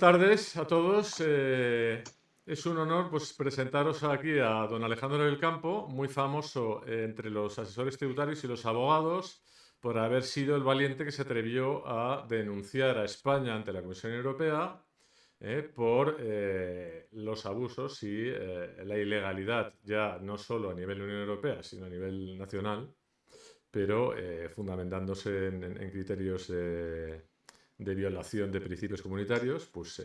Buenas tardes a todos. Eh, es un honor pues, presentaros aquí a don Alejandro del Campo, muy famoso entre los asesores tributarios y los abogados por haber sido el valiente que se atrevió a denunciar a España ante la Comisión Europea eh, por eh, los abusos y la ilegalidad, ya no solo a nivel Unión Europea, sino a nivel nacional, pero fundamentándose en, criterios de violación de principios comunitarios, pues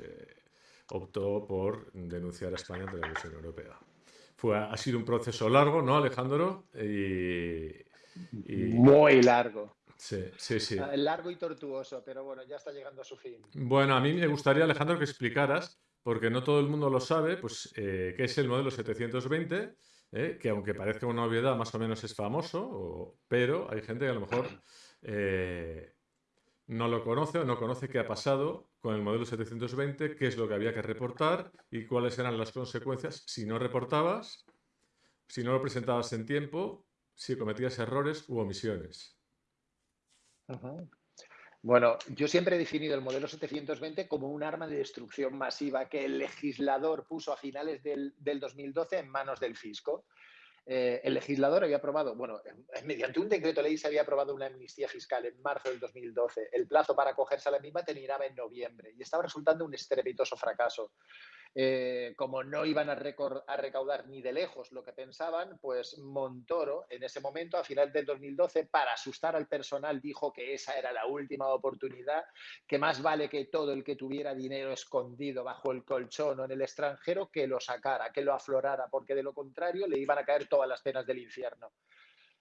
optó por denunciar a España ante la Comisión Europea. Fue, ha sido un proceso largo, ¿no, Alejandro? Y, Muy largo. Sí, sí, sí. Ah, largo y tortuoso, pero bueno, ya está llegando a su fin. Bueno, a mí me gustaría, Alejandro, que explicaras, porque no todo el mundo lo sabe, pues, eh, qué es el modelo 720, eh, que aunque parezca una obviedad, más o menos es famoso, pero hay gente que a lo mejor eh, no lo conoce o no conoce qué ha pasado con el modelo 720, qué es lo que había que reportar y cuáles eran las consecuencias si no reportabas, si no lo presentabas en tiempo, si cometías errores u omisiones. Bueno, yo siempre he definido el modelo 720 como un arma de destrucción masiva que el legislador puso a finales del, del 2012 en manos del fisco. Eh, el legislador había aprobado, bueno, mediante un decreto ley se había aprobado una amnistía fiscal en marzo del 2012. El plazo para acogerse a la misma terminaba en noviembre y estaba resultando un estrepitoso fracaso. Eh, como no iban a, recaudar ni de lejos lo que pensaban, pues Montoro, en ese momento, a final del 2012, para asustar al personal, dijo que esa era la última oportunidad, que más vale que todo el que tuviera dinero escondido bajo el colchón o en el extranjero, que lo sacara, que lo aflorara, porque de lo contrario le iban a caer todas las penas del infierno.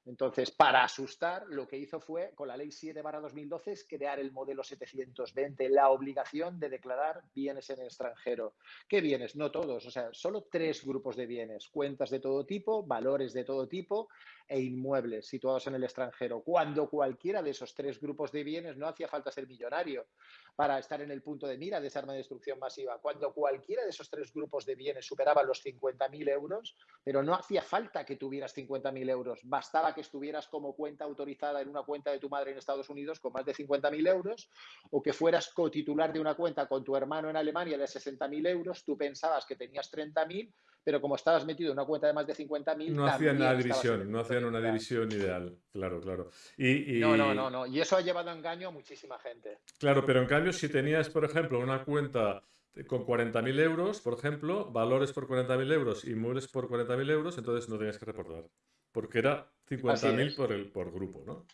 Entonces, para asustar, lo que hizo fue, con la ley 7 2012, es crear el modelo 720, la obligación de declarar bienes en el extranjero. ¿Qué bienes? No todos, o sea, solo tres grupos de bienes, cuentas de todo tipo, valores de todo tipo e inmuebles situados en el extranjero. Cuando cualquiera de esos tres grupos de bienes no hacía falta ser millonario para estar en el punto de mira de esa arma de destrucción masiva. Cuando cualquiera de esos tres grupos de bienes superaba los 50.000 euros, pero no hacía falta que tuvieras 50.000 euros, bastaba que estuvieras como cuenta autorizada en una cuenta de tu madre en Estados Unidos con más de 50.000 euros o que fueras cotitular de una cuenta con tu hermano en Alemania de 60.000 euros, tú pensabas que tenías 30.000, pero como estabas metido en una cuenta de más de 50.000... No hacían una división, no hacían una división ideal, claro, claro. Y, No, no, no, no, y eso ha llevado a engaño a muchísima gente. Claro, pero en cambio si tenías, por ejemplo, una cuenta con 40.000 euros, por ejemplo, valores por 40.000 euros, inmuebles por 40.000 euros, entonces no tenías que reportar porque era 50.000 por, el, por grupo, ¿no?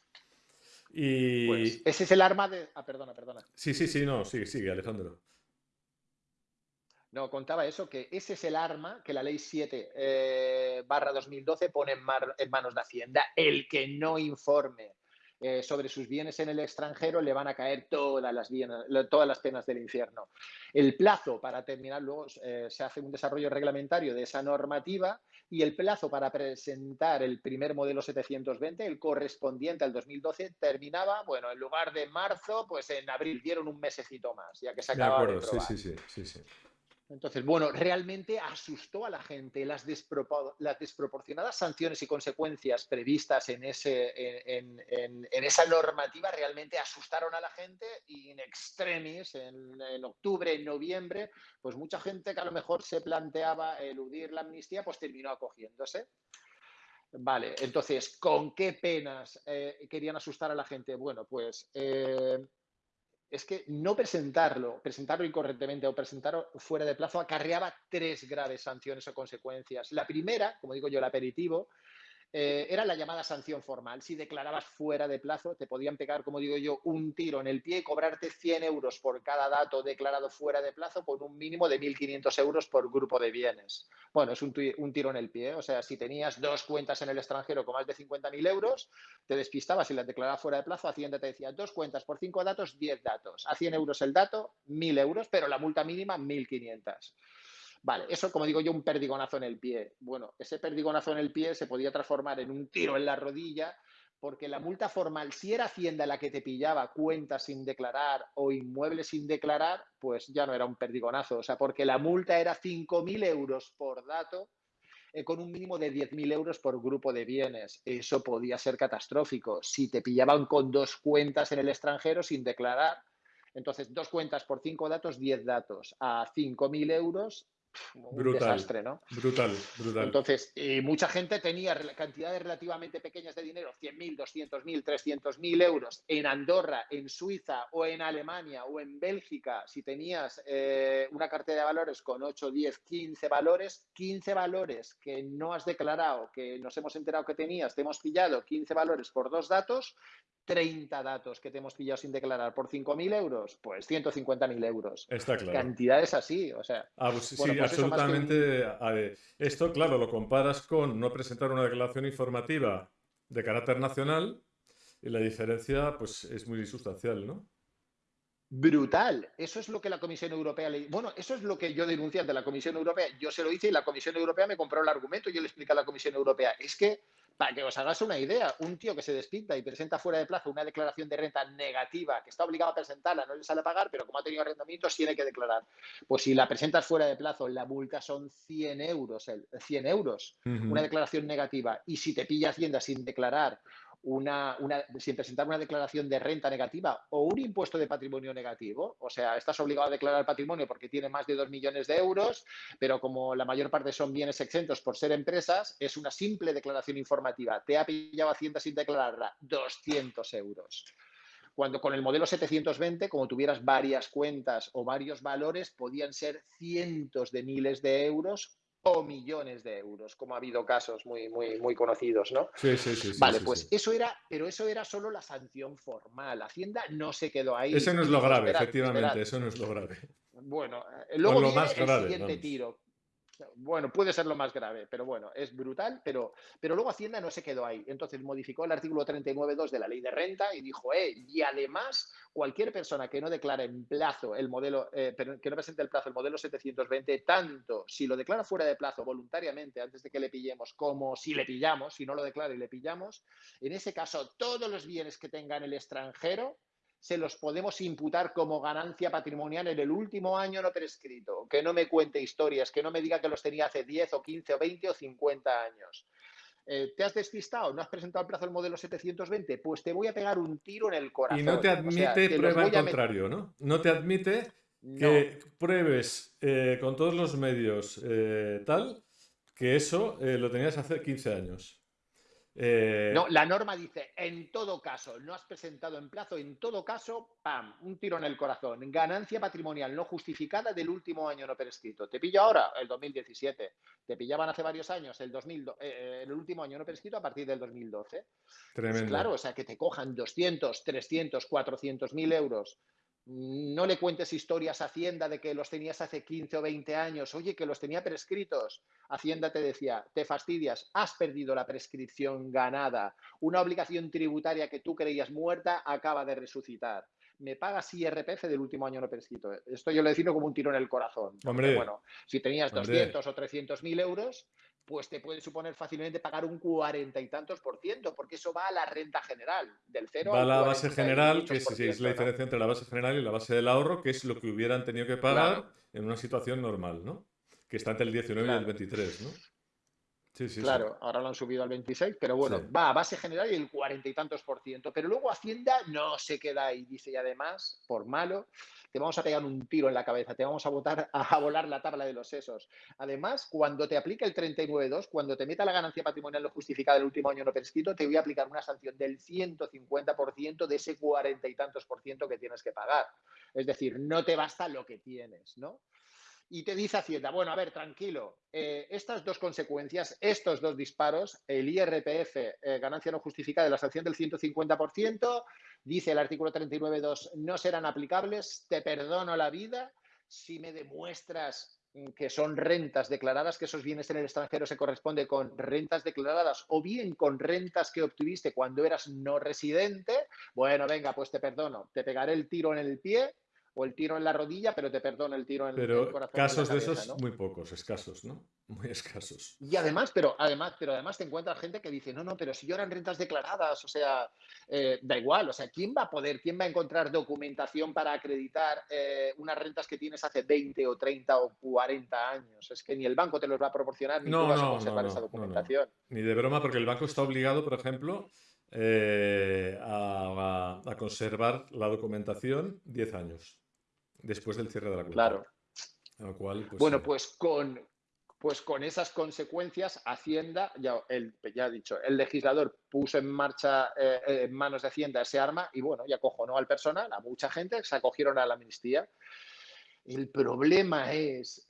Y... Pues ese es el arma de... Ah, perdona, perdona. Sí, sí, sí, no, sigue, sigue, Alejandro. No, contaba eso, que ese es el arma que la ley 7 eh, barra 2012 pone en, en, manos de Hacienda. El que no informe eh, sobre sus bienes en el extranjero le van a caer todas las, todas las penas del infierno. El plazo para terminar, luego eh, se hace un desarrollo reglamentario de esa normativa y el plazo para presentar el primer modelo 720, el correspondiente al 2012, terminaba, bueno, en lugar de marzo, pues en abril, dieron un mesecito más, ya que se acababa de, acuerdo, sí, sí, sí, sí. Entonces, bueno, realmente asustó a la gente las, las desproporcionadas sanciones y consecuencias previstas en, ese, en, esa normativa, realmente asustaron a la gente y en extremis, en, octubre, en noviembre, pues mucha gente que a lo mejor se planteaba eludir la amnistía, pues terminó acogiéndose. Vale, entonces, ¿con qué penas eh, querían asustar a la gente? Bueno, pues eh, es que no presentarlo, presentarlo incorrectamente o presentarlo fuera de plazo acarreaba tres graves sanciones o consecuencias. La primera, como digo yo, el aperitivo, eh, era la llamada sanción formal. Si declarabas fuera de plazo, te podían pegar, como digo yo, un tiro en el pie y cobrarte 100 euros por cada dato declarado fuera de plazo con un mínimo de 1.500 euros por grupo de bienes. Bueno, es un, tiro en el pie. O sea, si tenías dos cuentas en el extranjero con más de 50.000 euros, te despistabas y las declarabas fuera de plazo, Hacienda te decía dos cuentas por cinco datos, 10 datos. A 100 euros el dato, 1.000 euros, pero la multa mínima 1.500. Vale, eso como digo yo, un perdigonazo en el pie. Bueno, ese perdigonazo en el pie se podía transformar en un tiro en la rodilla porque la multa formal, si era Hacienda la que te pillaba cuentas sin declarar o inmuebles sin declarar, pues ya no era un perdigonazo. O sea, porque la multa era 5.000 euros por dato eh, con un mínimo de 10.000 euros por grupo de bienes. Eso podía ser catastrófico. Si te pillaban con dos cuentas en el extranjero sin declarar, Entonces, dos cuentas por cinco datos, 10 datos a 5.000 euros un desastre, ¿no? Brutal, brutal. Entonces, eh, mucha gente tenía cantidades relativamente pequeñas de dinero, 100.000, 200.000, 300.000 euros en Andorra, en Suiza o en Alemania o en Bélgica. Si tenías eh, una cartera de valores con 8, 10, 15 valores, 15 valores que no has declarado, que nos hemos enterado que tenías, te hemos pillado 15 valores por dos datos, 30 datos que te hemos pillado sin declarar por 5.000 euros, pues 150.000 euros. Está claro. Cantidades así, o sea. Ah, pues sí, pues absolutamente. Esto, claro, lo comparas con no presentar una declaración informativa de carácter nacional y la diferencia, pues, es muy sustancial, ¿no? Brutal. Eso es lo que la Comisión Europea le... Bueno, eso es lo que yo denuncié ante la Comisión Europea. Yo se lo hice y la Comisión Europea me compró el argumento y yo le expliqué a la Comisión Europea. Es que para que os hagáis una idea, un tío que se despinta y presenta fuera de plazo una declaración de renta negativa, que está obligado a presentarla, no le sale a pagar, pero como ha tenido arrendamientos, tiene que declarar. Pues si la presentas fuera de plazo, la multa son 100 euros, 100 euros, una declaración negativa. Y si te pilla Hacienda sin declarar una, sin presentar una declaración de renta negativa o un impuesto de patrimonio negativo, o sea, estás obligado a declarar patrimonio porque tiene más de 2 millones de euros, pero como la mayor parte son bienes exentos por ser empresas, es una simple declaración informativa. Te ha pillado Hacienda sin declararla 200 euros. Cuando con el modelo 720, como tuvieras varias cuentas o varios valores, podían ser cientos de miles de euros o millones de euros, como ha habido casos muy, muy, muy conocidos, ¿no? Sí, sí, sí. Vale, pues eso era, pero eso era solo la sanción formal. Hacienda no se quedó ahí. Eso no es lo grave, efectivamente, eso no es lo grave. Bueno, eh, luego viene el siguiente tiro, bueno, puede ser lo más grave, pero bueno, es brutal, pero, pero luego Hacienda no se quedó ahí. Entonces modificó el artículo 39.2 de la ley de renta y dijo, eh, y además cualquier persona que no declare en plazo el modelo, eh, que no presente el plazo el modelo 720, tanto si lo declara fuera de plazo voluntariamente antes de que le pillemos, como si le pillamos, si no lo declara y le pillamos, en ese caso todos los bienes que tenga en el extranjero se los podemos imputar como ganancia patrimonial en el último año no prescrito. Que no me cuente historias, que no me diga que los tenía hace 10 o 15 o 20 o 50 años. Eh, ¿Te has despistado? ¿No has presentado el plazo del modelo 720? Pues te voy a pegar un tiro en el corazón. Y no te admite prueba en contrario, ¿no? No te admite que pruebes eh, con todos los medios eh, tal que eso lo tenías hace 15 años. Eh, no, la norma dice, en todo caso, no has presentado en plazo, en todo caso, ¡pam! Un tiro en el corazón. Ganancia patrimonial no justificada del último año no prescrito. ¿Te pillo ahora? El 2017. ¿Te pillaban hace varios años? El, 2000, eh, el último año no prescrito a partir del 2012. Tremendo. Pues claro, o sea, que te cojan 200, 300, 400 mil euros no le cuentes historias a Hacienda de que los tenías hace 15 o 20 años, oye, que los tenía prescritos. Hacienda te decía, te fastidias, has perdido la prescripción ganada. Una obligación tributaria que tú creías muerta acaba de resucitar. Me pagas IRPF del último año no prescrito. Esto yo le defino como un tiro en el corazón. Hombre, bueno, si tenías 200 o 300 mil euros, pues te puede suponer fácilmente pagar un cuarenta y tantos por ciento, porque eso va a la renta general, del cero Va a la base general, que es, la diferencia entre la base general y la base del ahorro, que es lo que hubieran tenido que pagar en una situación normal, ¿no? Que está entre el 19 y el 23, ¿no? Sí, sí, claro, ahora lo han subido al 26, pero bueno, va a base general y el cuarenta y tantos por ciento. Pero luego Hacienda no se queda ahí, dice, y además, por malo, te vamos a pegar un tiro en la cabeza, te vamos a, botar, a volar la tabla de los sesos. Además, cuando te aplique el 39.2, cuando te meta la ganancia patrimonial no justificada del último año no prescrito, te voy a aplicar una sanción del 150% de ese cuarenta y tantos por ciento que tienes que pagar. Es decir, no te basta lo que tienes, ¿no? Y te dice Hacienda, bueno, a ver, tranquilo, eh, estas dos consecuencias, estos dos disparos, el IRPF, eh, ganancia no justificada de la sanción del 150%, dice el artículo 39.2, no serán aplicables, te perdono la vida si me demuestras que son rentas declaradas, que esos bienes en el extranjero se corresponde con rentas declaradas o bien con rentas que obtuviste cuando eras no residente, bueno, venga, pues te perdono, te pegaré el tiro en el pie o el tiro en la rodilla, pero te perdono el tiro en, el corazón. Casos de esos muy pocos, escasos, ¿no? Muy escasos. Y además, pero además, pero además te encuentras gente que dice, no, no, pero si yo eran rentas declaradas, o sea, eh, da igual, o sea, ¿quién va a poder, quién va a encontrar documentación para acreditar eh, unas rentas que tienes hace 20 o 30 o 40 años? Es que ni el banco te los va a proporcionar, ni tú vas a conservar esa documentación. Ni de broma, porque el banco está obligado, por ejemplo, eh, a, conservar la documentación 10 años después del cierre de la cuenta. Claro. Cual, pues, bueno, pues con, pues con esas consecuencias, Hacienda, ya, el, ya he dicho, el legislador puso en marcha eh, en manos de Hacienda ese arma y bueno, ya acojonó al personal, a mucha gente, se acogieron a la amnistía. El problema es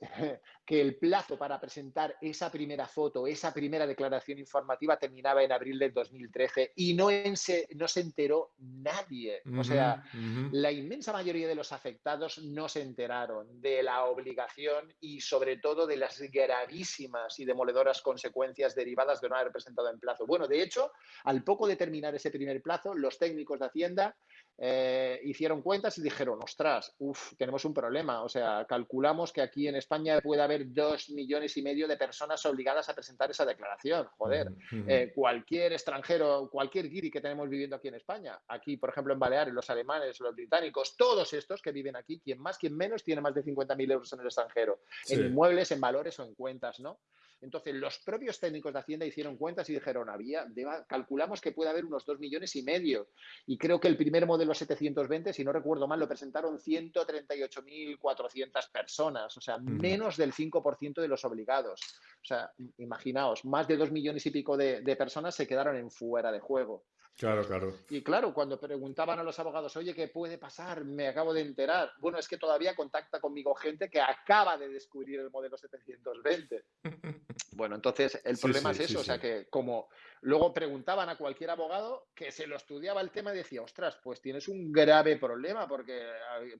que el plazo para presentar esa primera foto, esa primera declaración informativa terminaba en abril del 2013 y no, se, no se enteró nadie. o sea, la inmensa mayoría de los afectados no se enteraron de la obligación y sobre todo de las gravísimas y demoledoras consecuencias derivadas de no haber presentado en plazo. Bueno, de hecho, al poco de terminar ese primer plazo, los técnicos de Hacienda eh, hicieron cuentas y dijeron, ostras, uff, tenemos un problema. O sea, calculamos que aquí en España puede haber dos millones y medio de personas obligadas a presentar esa declaración. Joder, eh, cualquier extranjero, cualquier guiri que tenemos viviendo aquí en España, aquí, por ejemplo, en Baleares, los alemanes, los británicos, todos estos que viven aquí, quien más, quien menos, tiene más de 50.000 euros en el extranjero, en inmuebles, en valores o en cuentas, ¿no? Entonces, los propios técnicos de Hacienda hicieron cuentas y dijeron, había, calculamos que puede haber unos dos millones y medio. Y creo que el primer modelo 720, si no recuerdo mal, lo presentaron 138.400 personas, o sea, menos del 5% de los obligados. O sea, imaginaos, más de dos millones y pico de, de personas se quedaron en fuera de juego. Claro, claro. Y claro, cuando preguntaban a los abogados, oye, ¿qué puede pasar? Me acabo de enterar. Bueno, es que todavía contacta conmigo gente que acaba de descubrir el modelo 720. Bueno, entonces el problema es eso, o sea que como luego preguntaban a cualquier abogado que se lo estudiaba el tema y decía, ostras, pues tienes un grave problema porque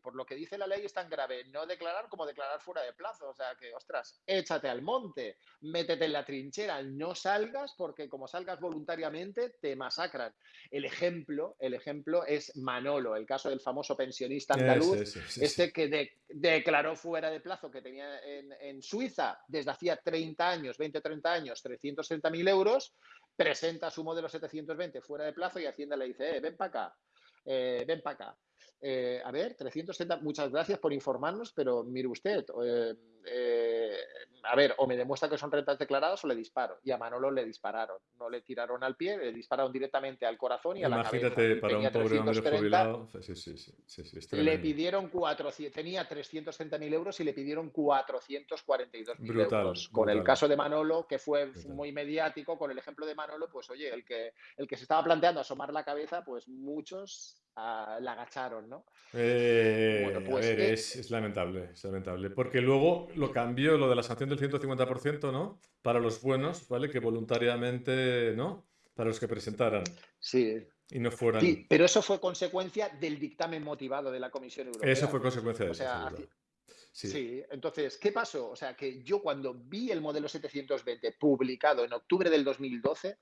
por lo que dice la ley es tan grave no declarar como declarar fuera de plazo, o sea que, ostras, échate al monte, métete en la trinchera, no salgas porque como salgas voluntariamente te masacran. El ejemplo, el ejemplo es Manolo, el caso del famoso pensionista andaluz, este que declaró fuera de plazo que tenía en, en Suiza desde hacía 30 años, 20 30 años, 330.000 euros, presenta su modelo 720 fuera de plazo y Hacienda le dice, eh, ven para acá, eh, ven para acá. Eh, a ver, 330, muchas gracias por informarnos, pero mire usted, eh, a ver, o me demuestra que son rentas declaradas o le disparo. Y a Manolo le dispararon. No le tiraron al pie, le dispararon directamente al corazón y a la cabeza. Imagínate, para un pobre hombre jubilado. Sí, sí, sí, le pidieron 400, tenía 330.000 euros y le pidieron 442.000 euros. Con el caso de Manolo, que fue muy mediático, con el ejemplo de Manolo, pues oye, el que, el que se estaba planteando asomar la cabeza, pues muchos la agacharon, ¿no? Eh, pues, eh, es, lamentable, es lamentable. Porque luego lo cambió, lo de la sanción del 150%, ¿no? Para los buenos, ¿vale? Que voluntariamente, ¿no? Para los que presentaran. Sí. Y no fueran. Sí, pero eso fue consecuencia del dictamen motivado de la Comisión Europea. Eso fue consecuencia de eso. Sí. sí. entonces, ¿qué pasó? O sea, que yo cuando vi el modelo 720 publicado en octubre del 2012,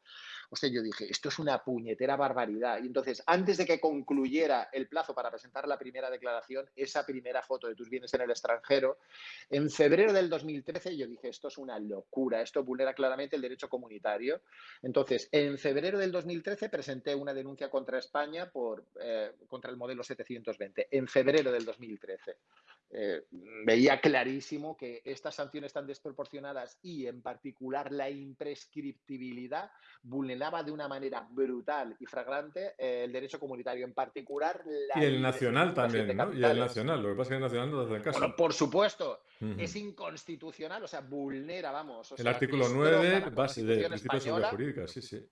o sea, yo dije, esto es una puñetera barbaridad. Y entonces, antes de que concluyera el plazo para presentar la primera declaración, esa primera foto de tus bienes en el extranjero, en febrero del 2013 yo dije, esto es una locura, esto vulnera claramente el derecho comunitario. Entonces, en febrero del 2013 presenté una denuncia contra España por, eh, contra el modelo 720, en febrero del 2013. Eh, veía clarísimo que estas sanciones tan desproporcionadas y en particular la imprescriptibilidad vulneraba de una manera brutal y fragrante eh, el derecho comunitario, en particular la... Y el nacional también, ¿no? Y el nacional, lo que pasa es que el nacional no hace caso. por supuesto, es inconstitucional, o sea, vulnera, vamos. el artículo 9, base de principios jurídicas, sí, sí.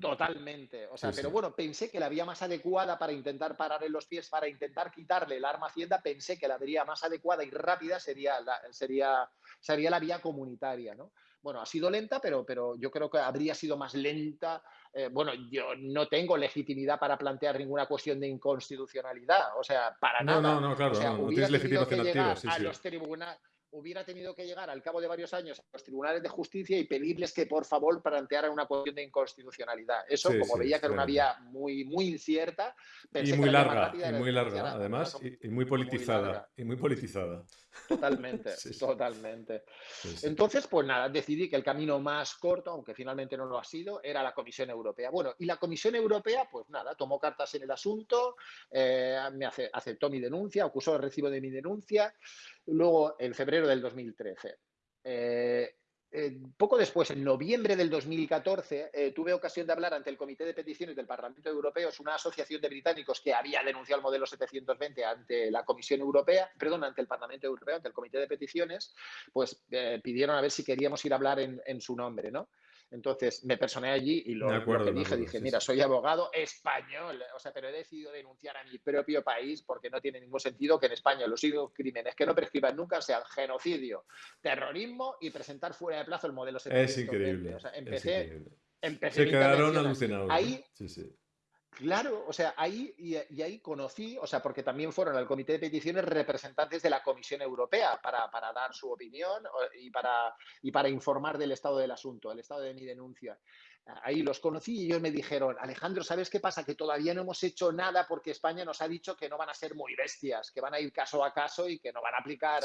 Totalmente. O sea, pero bueno, pensé que la vía más adecuada para intentar pararle los pies, para intentar quitarle el arma a Hacienda, pensé que la vía más adecuada y rápida sería la, sería, sería la vía comunitaria, ¿no? Bueno, ha sido lenta, pero, pero yo creo que habría sido más lenta. Eh, bueno, yo no tengo legitimidad para plantear ninguna cuestión de inconstitucionalidad, o sea, para nada. No, no, claro, no, tienes legitimación activa. Sí, a los hubiera tenido que llegar al cabo de varios años a los tribunales de justicia y pedirles que por favor plantearan una cuestión de inconstitucionalidad. Eso, como veía que era una vía muy, muy incierta. Y muy larga, y muy larga, además, y, muy politizada. y muy politizada. Totalmente, totalmente. Entonces, pues nada, decidí que el camino más corto, aunque finalmente no lo ha sido, era la Comisión Europea. Bueno, y la Comisión Europea, pues nada, tomó cartas en el asunto, eh, me aceptó mi denuncia, acusó el recibo de mi denuncia. Luego, en febrero del 2013, eh, eh, poco después, en noviembre del 2014, eh, tuve ocasión de hablar ante el Comité de Peticiones del Parlamento Europeo, es una asociación de británicos que había denunciado el modelo 720 ante la Comisión Europea, perdón, ante el Parlamento Europeo, ante el Comité de Peticiones, pues pidieron a ver si queríamos ir a hablar en, en su nombre, ¿no? Entonces me personé allí y lo, que dije, dije, mira, soy abogado español, o sea, pero he decidido denunciar a mi propio país porque no tiene ningún sentido que en España los únicos crímenes que no prescriban nunca sean genocidio, terrorismo y presentar fuera de plazo el modelo 720. Es increíble. O sea, empecé, es increíble. Se quedaron alucinados. Ahí, sí, sí. Claro, o sea, ahí y, ahí conocí, o sea, porque también fueron al comité de peticiones representantes de la Comisión Europea para, para dar su opinión y para, y para informar del estado del asunto, el estado de mi denuncia ahí los conocí y ellos me dijeron, Alejandro, ¿sabes qué pasa? Que todavía no hemos hecho nada porque España nos ha dicho que no van a ser muy bestias, que van a ir caso a caso y que no van a aplicar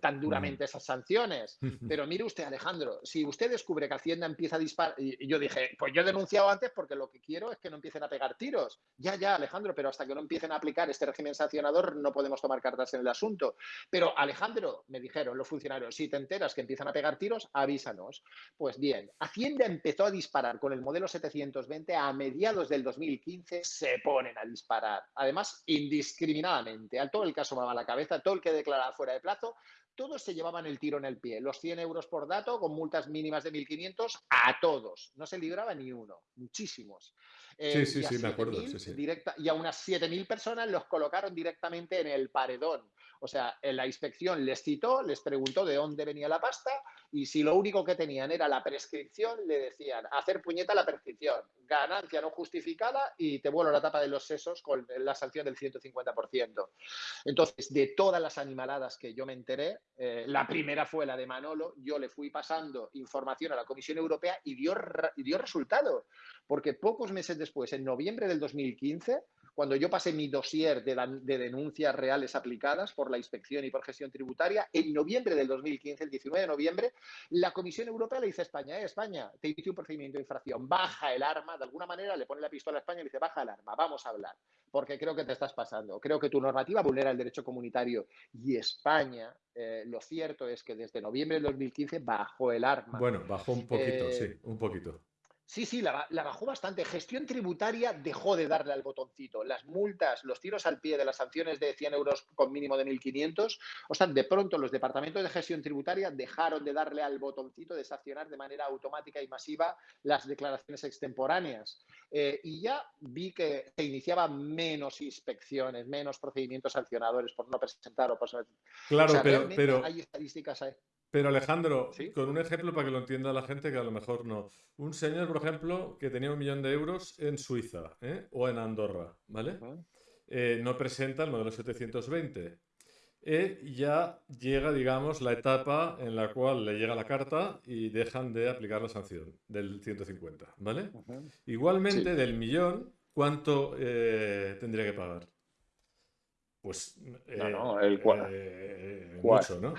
tan duramente esas sanciones. Pero mire usted, Alejandro, si usted descubre que Hacienda empieza a disparar, y yo dije, pues yo he denunciado antes porque lo que quiero es que no empiecen a pegar tiros. Ya, ya, Alejandro, pero hasta que no empiecen a aplicar este régimen sancionador no podemos tomar cartas en el asunto. Pero Alejandro, me dijeron los funcionarios, si te enteras que empiezan a pegar tiros, avísanos. Pues bien, Hacienda empezó a disparar con el modelo 720, a mediados del 2015 se ponen a disparar. Además, indiscriminadamente. Al todo el caso va a la cabeza, todo el que declaraba fuera de plazo, todos se llevaban el tiro en el pie. Los 100 euros por dato con multas mínimas de 1.500 a todos. No se libraba ni uno, muchísimos. sí, sí, sí, me acuerdo. Directa, y a unas 7.000 personas los colocaron directamente en el paredón. O sea, en la inspección les citó, les preguntó de dónde venía la pasta y si lo único que tenían era la prescripción, le decían hacer puñeta la prescripción, ganancia no justificada y te vuelo la tapa de los sesos con la sanción del 150%. Entonces, de todas las animaladas que yo me enteré, eh, la primera fue la de Manolo, yo le fui pasando información a la Comisión Europea y dio, dio resultado, porque pocos meses después, en noviembre del 2015, cuando yo pasé mi dossier de, denuncias reales aplicadas por la inspección y por gestión tributaria, en noviembre del 2015, el 19 de noviembre, la Comisión Europea le dice a España, eh, España, te inicio un procedimiento de infracción, baja el arma, de alguna manera le pone la pistola a España y le dice, baja el arma, vamos a hablar, porque creo que te estás pasando, creo que tu normativa vulnera el derecho comunitario y España, eh, lo cierto es que desde noviembre del 2015 bajó el arma. Bueno, bajó un poquito, sí, eh, un poquito. Sí, sí, la, bajó bastante. Gestión tributaria dejó de darle al botoncito. Las multas, los tiros al pie de las sanciones de 100 euros con mínimo de 1.500, o sea, de pronto los departamentos de gestión tributaria dejaron de darle al botoncito de sancionar de manera automática y masiva las declaraciones extemporáneas. Eh, y ya vi que se iniciaban menos inspecciones, menos procedimientos sancionadores por no presentar o por... Claro, pero, pero... Hay estadísticas ahí. Pero Alejandro, con un ejemplo para que lo entienda la gente que a lo mejor no. Un señor, por ejemplo, que tenía un millón de euros en Suiza ¿eh? o en Andorra, ¿vale? Eh, no presenta el modelo 720. Eh, ya llega, digamos, la etapa en la cual le llega la carta y dejan de aplicar la sanción del 150, ¿vale? Igualmente, del millón, ¿cuánto tendría que pagar? Pues... no, no, el cual. mucho, ¿no?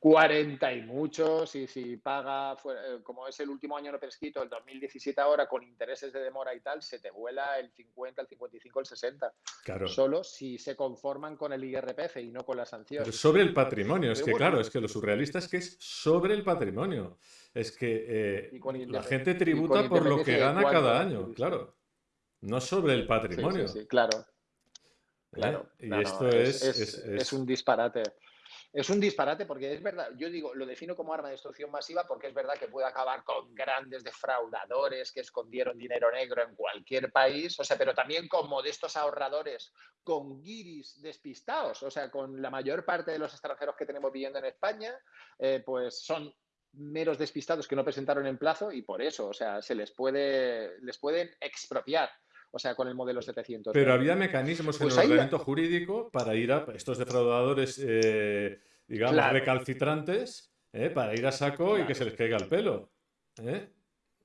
40 y muchos, y si paga, eh, como es el último año no prescrito, el 2017 ahora, con intereses de demora y tal, se te vuela el 50, el 55, el 60. Claro. Solo si se conforman con el IRPF y no con la sanción. sobre el patrimonio, es que claro, es que lo surrealista es que es sobre el patrimonio. Es que eh, la gente tributa por lo que gana cada año, claro. No sobre el patrimonio. Sí, claro. ¿Eh? Claro. Y esto es, es un disparate. Es un disparate porque es verdad, yo digo, lo defino como arma de destrucción masiva porque es verdad que puede acabar con grandes defraudadores que escondieron dinero negro en cualquier país, o sea, pero también con modestos ahorradores, con guiris despistados, o sea, con la mayor parte de los extranjeros que tenemos viviendo en España, eh, pues son meros despistados que no presentaron en plazo y por eso, o sea, se les puede, les pueden expropiar o sea, con el modelo 700. Pero había mecanismos en pues el ordenamiento jurídico para ir a estos defraudadores, eh, digamos, recalcitrantes, eh, para ir a saco y que se les caiga el pelo. ¿eh?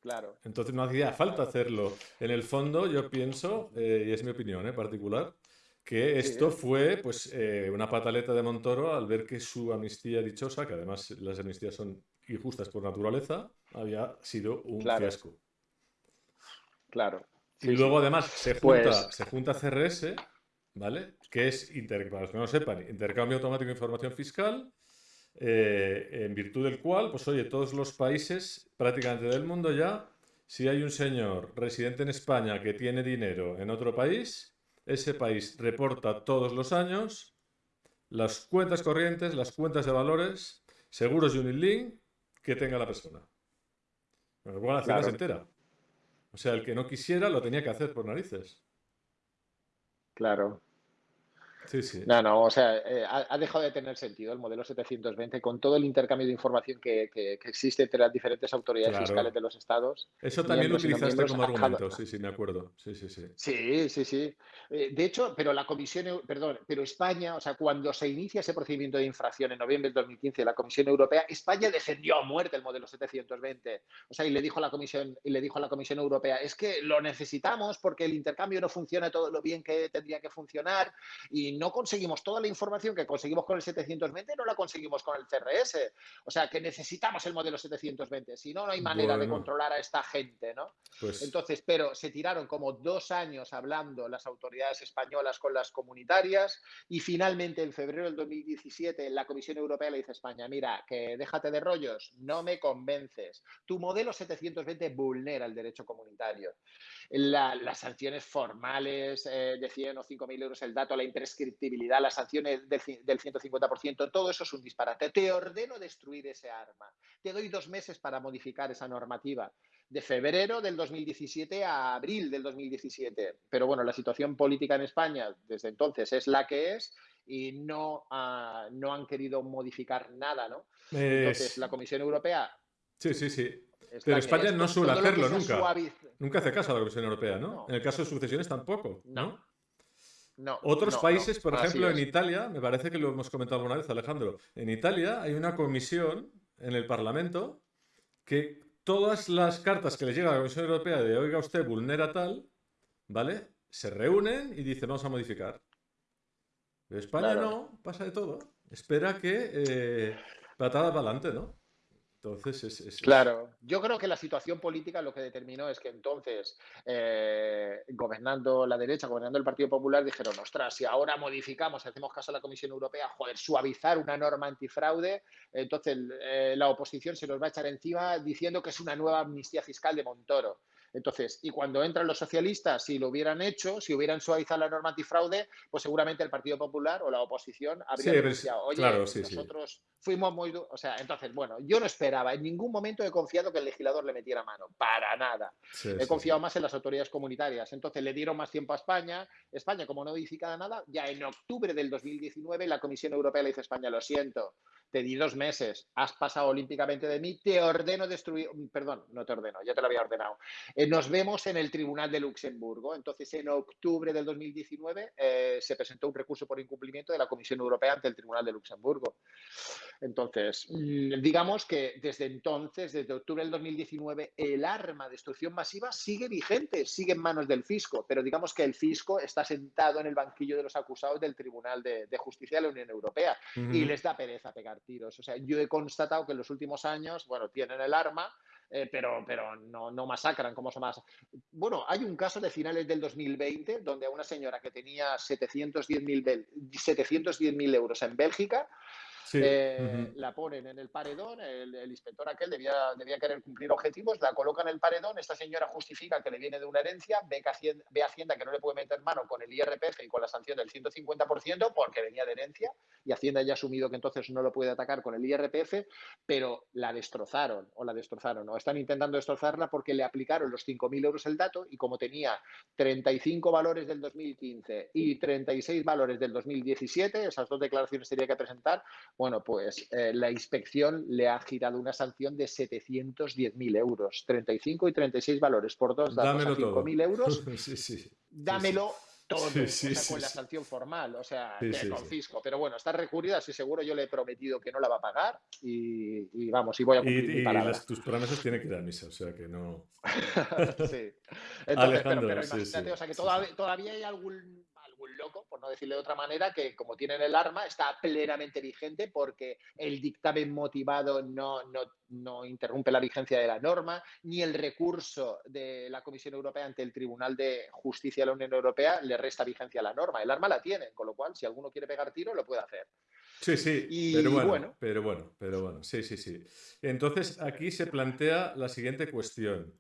Claro. Entonces no hacía falta hacerlo. En el fondo, yo pienso, y es mi opinión particular, que esto fue pues una pataleta de Montoro al ver que su amnistía dichosa, que además las amnistías son injustas por naturaleza, había sido un fiasco. Claro y luego además se junta, pues se junta CRS, ¿vale? Que es, para los que no sepan, intercambio automático de información fiscal, eh, en virtud del cual, pues oye, todos los países prácticamente del mundo ya, si hay un señor residente en España que tiene dinero en otro país, ese país reporta todos los años las cuentas corrientes, las cuentas de valores, seguros y Unilink que tenga la persona. Bueno, la se entera. O sea, el que no quisiera lo tenía que hacer por narices. Claro. Sí, sí. No, no, o sea, eh, ha, dejado de tener sentido el modelo 720 con todo el intercambio de información que, existe entre las diferentes autoridades fiscales de los estados. Eso también lo utilizaste como argumento, sí, sí, me acuerdo. Sí, sí, sí. Sí, sí, sí. Eh, de hecho, pero la Comisión, perdón, pero España, o sea, cuando se inicia ese procedimiento de infracción en noviembre del 2015 de la Comisión Europea, España defendió a muerte el modelo 720. O sea, y le dijo a la Comisión, y le dijo a la Comisión Europea, es que lo necesitamos porque el intercambio no funciona todo lo bien que tendría que funcionar y no conseguimos toda la información que conseguimos con el 720, no la conseguimos con el CRS. O sea, que necesitamos el modelo 720, si no, no hay manera de controlar a esta gente, ¿no? Pues Entonces, pero se tiraron como dos años hablando las autoridades españolas con las comunitarias y finalmente en febrero del 2017 la Comisión Europea le dice a España, mira, que déjate de rollos, no me convences. Tu modelo 720 vulnera el derecho comunitario las sanciones formales eh, de 100 o 5.000 euros el dato, la imprescriptibilidad, las sanciones del, del 150%, todo eso es un disparate. Te ordeno destruir ese arma. Te doy dos meses para modificar esa normativa de febrero del 2017 a abril del 2017. Pero bueno, la situación política en España desde entonces es la que es y no, no han querido modificar nada, ¿no? Entonces, la Comisión Europea... Sí, sí, sí. Pero España no suele hacerlo nunca. Nunca hace caso a la Comisión Europea, ¿no? En el caso de sucesiones tampoco, ¿no? No. Otros países, por ejemplo, en Italia, me parece que lo hemos comentado alguna vez, Alejandro, en Italia hay una comisión en el Parlamento que todas las cartas que le llega a la Comisión Europea de oiga usted vulnera tal, ¿vale? Se reúnen y dicen vamos a modificar. Pero España no, pasa de todo. Espera que eh, patada para adelante, ¿no? Entonces, es, Claro, yo creo que la situación política lo que determinó es que entonces, eh, gobernando la derecha, gobernando el Partido Popular, dijeron, ostras, si ahora modificamos, hacemos caso a la Comisión Europea, joder, suavizar una norma antifraude, entonces eh, la oposición se nos va a echar encima diciendo que es una nueva amnistía fiscal de Montoro. Entonces, y cuando entran los socialistas, si lo hubieran hecho, si hubieran suavizado la norma antifraude, pues seguramente el Partido Popular o la oposición habría denunciado, oye, nosotros fuimos muy... O sea, entonces, bueno, yo no esperaba, en ningún momento he confiado que el legislador le metiera mano, para nada. he confiado más en las autoridades comunitarias. Entonces, le dieron más tiempo a España. España, como no modifica nada, ya en octubre del 2019 la Comisión Europea le dice a España, lo siento, te di dos meses, has pasado olímpicamente de mí, te ordeno destruir, perdón, no te ordeno, ya te lo había ordenado. Eh, nos vemos en el Tribunal de Luxemburgo. Entonces, en octubre del 2019 eh, se presentó un recurso por incumplimiento de la Comisión Europea ante el Tribunal de Luxemburgo. Entonces, mm, digamos que desde entonces, desde octubre del 2019, el arma de destrucción masiva sigue vigente, sigue en manos del fisco, pero digamos que el fisco está sentado en el banquillo de los acusados del Tribunal de, Justicia de la Unión Europea y les da pereza pegar O sea, yo he constatado que en los últimos años, bueno, tienen el arma, eh, pero, pero no, no masacran como son más. Bueno, hay un caso de finales del 2020 donde a una señora que tenía 710.000 euros en Bélgica eh, la ponen en el paredón, el, inspector aquel debía, debía, querer cumplir objetivos, la coloca en el paredón, esta señora justifica que le viene de una herencia, ve, que Hacienda, ve Hacienda que no le puede meter mano con el IRPF y con la sanción del 150% porque venía de herencia y Hacienda ya ha asumido que entonces no lo puede atacar con el IRPF, pero la destrozaron o la destrozaron o están intentando destrozarla porque le aplicaron los 5.000 euros el dato y como tenía 35 valores del 2015 y 36 valores del 2017, esas dos declaraciones tenía que presentar, bueno, pues eh, la inspección le ha girado una sanción de 710.000 euros, 35 y 36 valores por dos datos a 5.000 euros. sí, sí, dámelo todo, con la sanción formal, o sea, te confisco. Pero bueno, está recurrida, así seguro yo le he prometido que no la va a pagar y, vamos, y voy a cumplir y, y tus promesas tienen que ir a misa, o sea que no... sí. Entonces, pero, pero imagínate, o sea que todavía, todavía hay algún algún loco, por no decirle de otra manera, que como tienen el arma está plenamente vigente porque el dictamen motivado no, no, no interrumpe la vigencia de la norma, ni el recurso de la Comisión Europea ante el Tribunal de Justicia de la Unión Europea le resta vigencia a la norma. El arma la tienen, con lo cual, si alguno quiere pegar tiro, lo puede hacer. Sí, sí, pero bueno, pero bueno, pero bueno, sí, sí, sí. Entonces aquí se plantea la siguiente cuestión,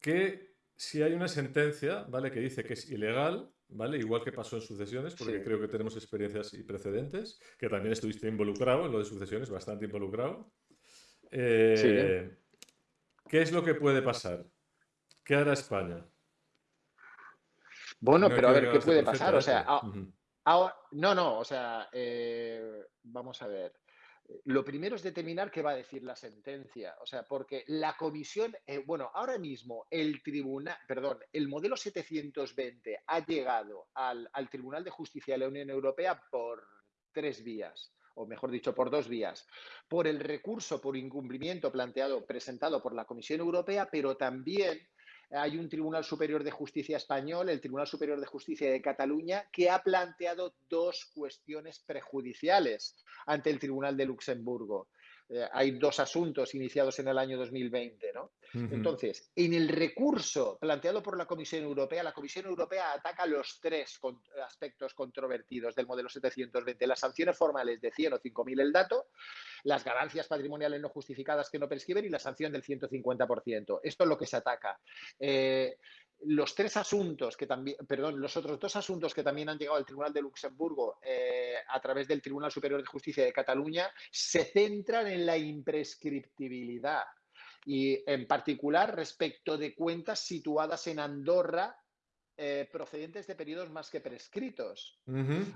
que si hay una sentencia, ¿vale? Que dice que es ilegal, ¿vale? Igual que pasó en sucesiones, porque creo que tenemos experiencias y precedentes, que también estuviste involucrado en lo de sucesiones, bastante involucrado. Eh, ¿Qué es lo que puede pasar? ¿Qué hará España? Bueno, pero a ver, ¿qué puede pasar? O sea, no, no, o sea, eh, vamos a ver. Lo primero es determinar qué va a decir la sentencia, o sea, porque la comisión, eh, bueno, ahora mismo el tribunal, perdón, el modelo 720 ha llegado al, al Tribunal de Justicia de la Unión Europea por tres vías o mejor dicho, por dos vías. Por el recurso por incumplimiento planteado, presentado por la Comisión Europea, pero también hay un Tribunal Superior de Justicia español, el Tribunal Superior de Justicia de Cataluña, que ha planteado dos cuestiones prejudiciales ante el Tribunal de Luxemburgo. Eh, hay dos asuntos iniciados en el año 2020. ¿no? Entonces, en el recurso planteado por la Comisión Europea, la Comisión Europea ataca los tres aspectos controvertidos del modelo 720, las sanciones formales de 100 o 5.000 el dato, las ganancias patrimoniales no justificadas que no prescriben y la sanción del 150%. Esto es lo que se ataca. Eh, los tres asuntos que también, perdón, los otros dos asuntos que también han llegado al Tribunal de Luxemburgo eh, a través del Tribunal Superior de Justicia de Cataluña se centran en la imprescriptibilidad y en particular respecto de cuentas situadas en Andorra eh, procedentes de periodos más que prescritos.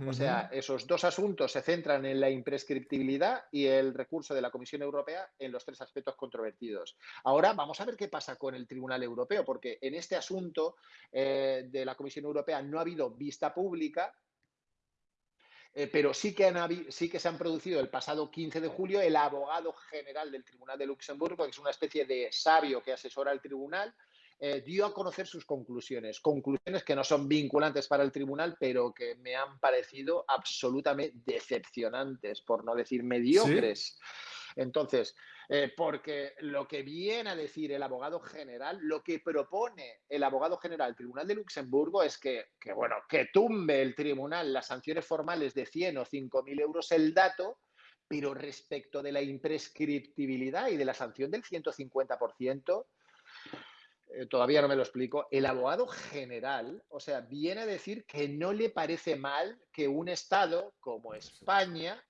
O sea, esos dos asuntos se centran en la imprescriptibilidad y el recurso de la Comisión Europea en los tres aspectos controvertidos. Ahora vamos a ver qué pasa con el Tribunal Europeo, porque en este asunto eh, de la Comisión Europea no ha habido vista pública, eh, pero sí que, han, sí que se han producido el pasado 15 de julio el abogado general del Tribunal de Luxemburgo, que es una especie de sabio que asesora al tribunal, eh, dio a conocer sus conclusiones. Conclusiones que no son vinculantes para el tribunal, pero que me han parecido absolutamente decepcionantes, por no decir mediocres. Entonces, eh, porque lo que viene a decir el abogado general, lo que propone el abogado general del Tribunal de Luxemburgo es que, que, bueno, que tumbe el tribunal las sanciones formales de 100 o 5 mil euros el dato, pero respecto de la imprescriptibilidad y de la sanción del 150%, eh, todavía no me lo explico, el abogado general, o sea, viene a decir que no le parece mal que un Estado como España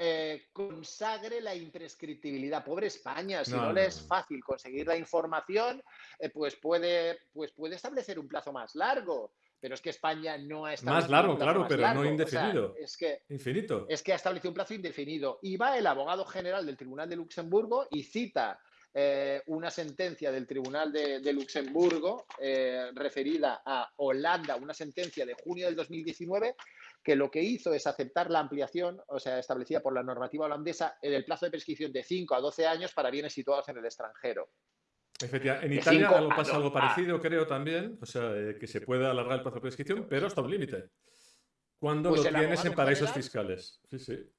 eh, consagre la imprescriptibilidad. Pobre España, si no, le es fácil conseguir la información, eh, pues, puede, pues puede establecer un plazo más largo. Pero es que España no ha establecido. Más largo, claro, pero no indefinido. es que, Infinito. Es que ha establecido un plazo indefinido. Y va el abogado general del Tribunal de Luxemburgo y cita eh, una sentencia del Tribunal de, Luxemburgo eh, referida a Holanda, una sentencia de junio del 2019, que lo que hizo es aceptar la ampliación, o sea, establecida por la normativa holandesa, en el plazo de prescripción de 5 a 12 años para bienes situados en el extranjero. Efectivamente. En Italia algo pasa algo parecido, creo también, o sea, eh, que se puede alargar el plazo de prescripción, pero hasta un límite. Cuando pues lo tienes en paraísos fiscales. Sí, sí.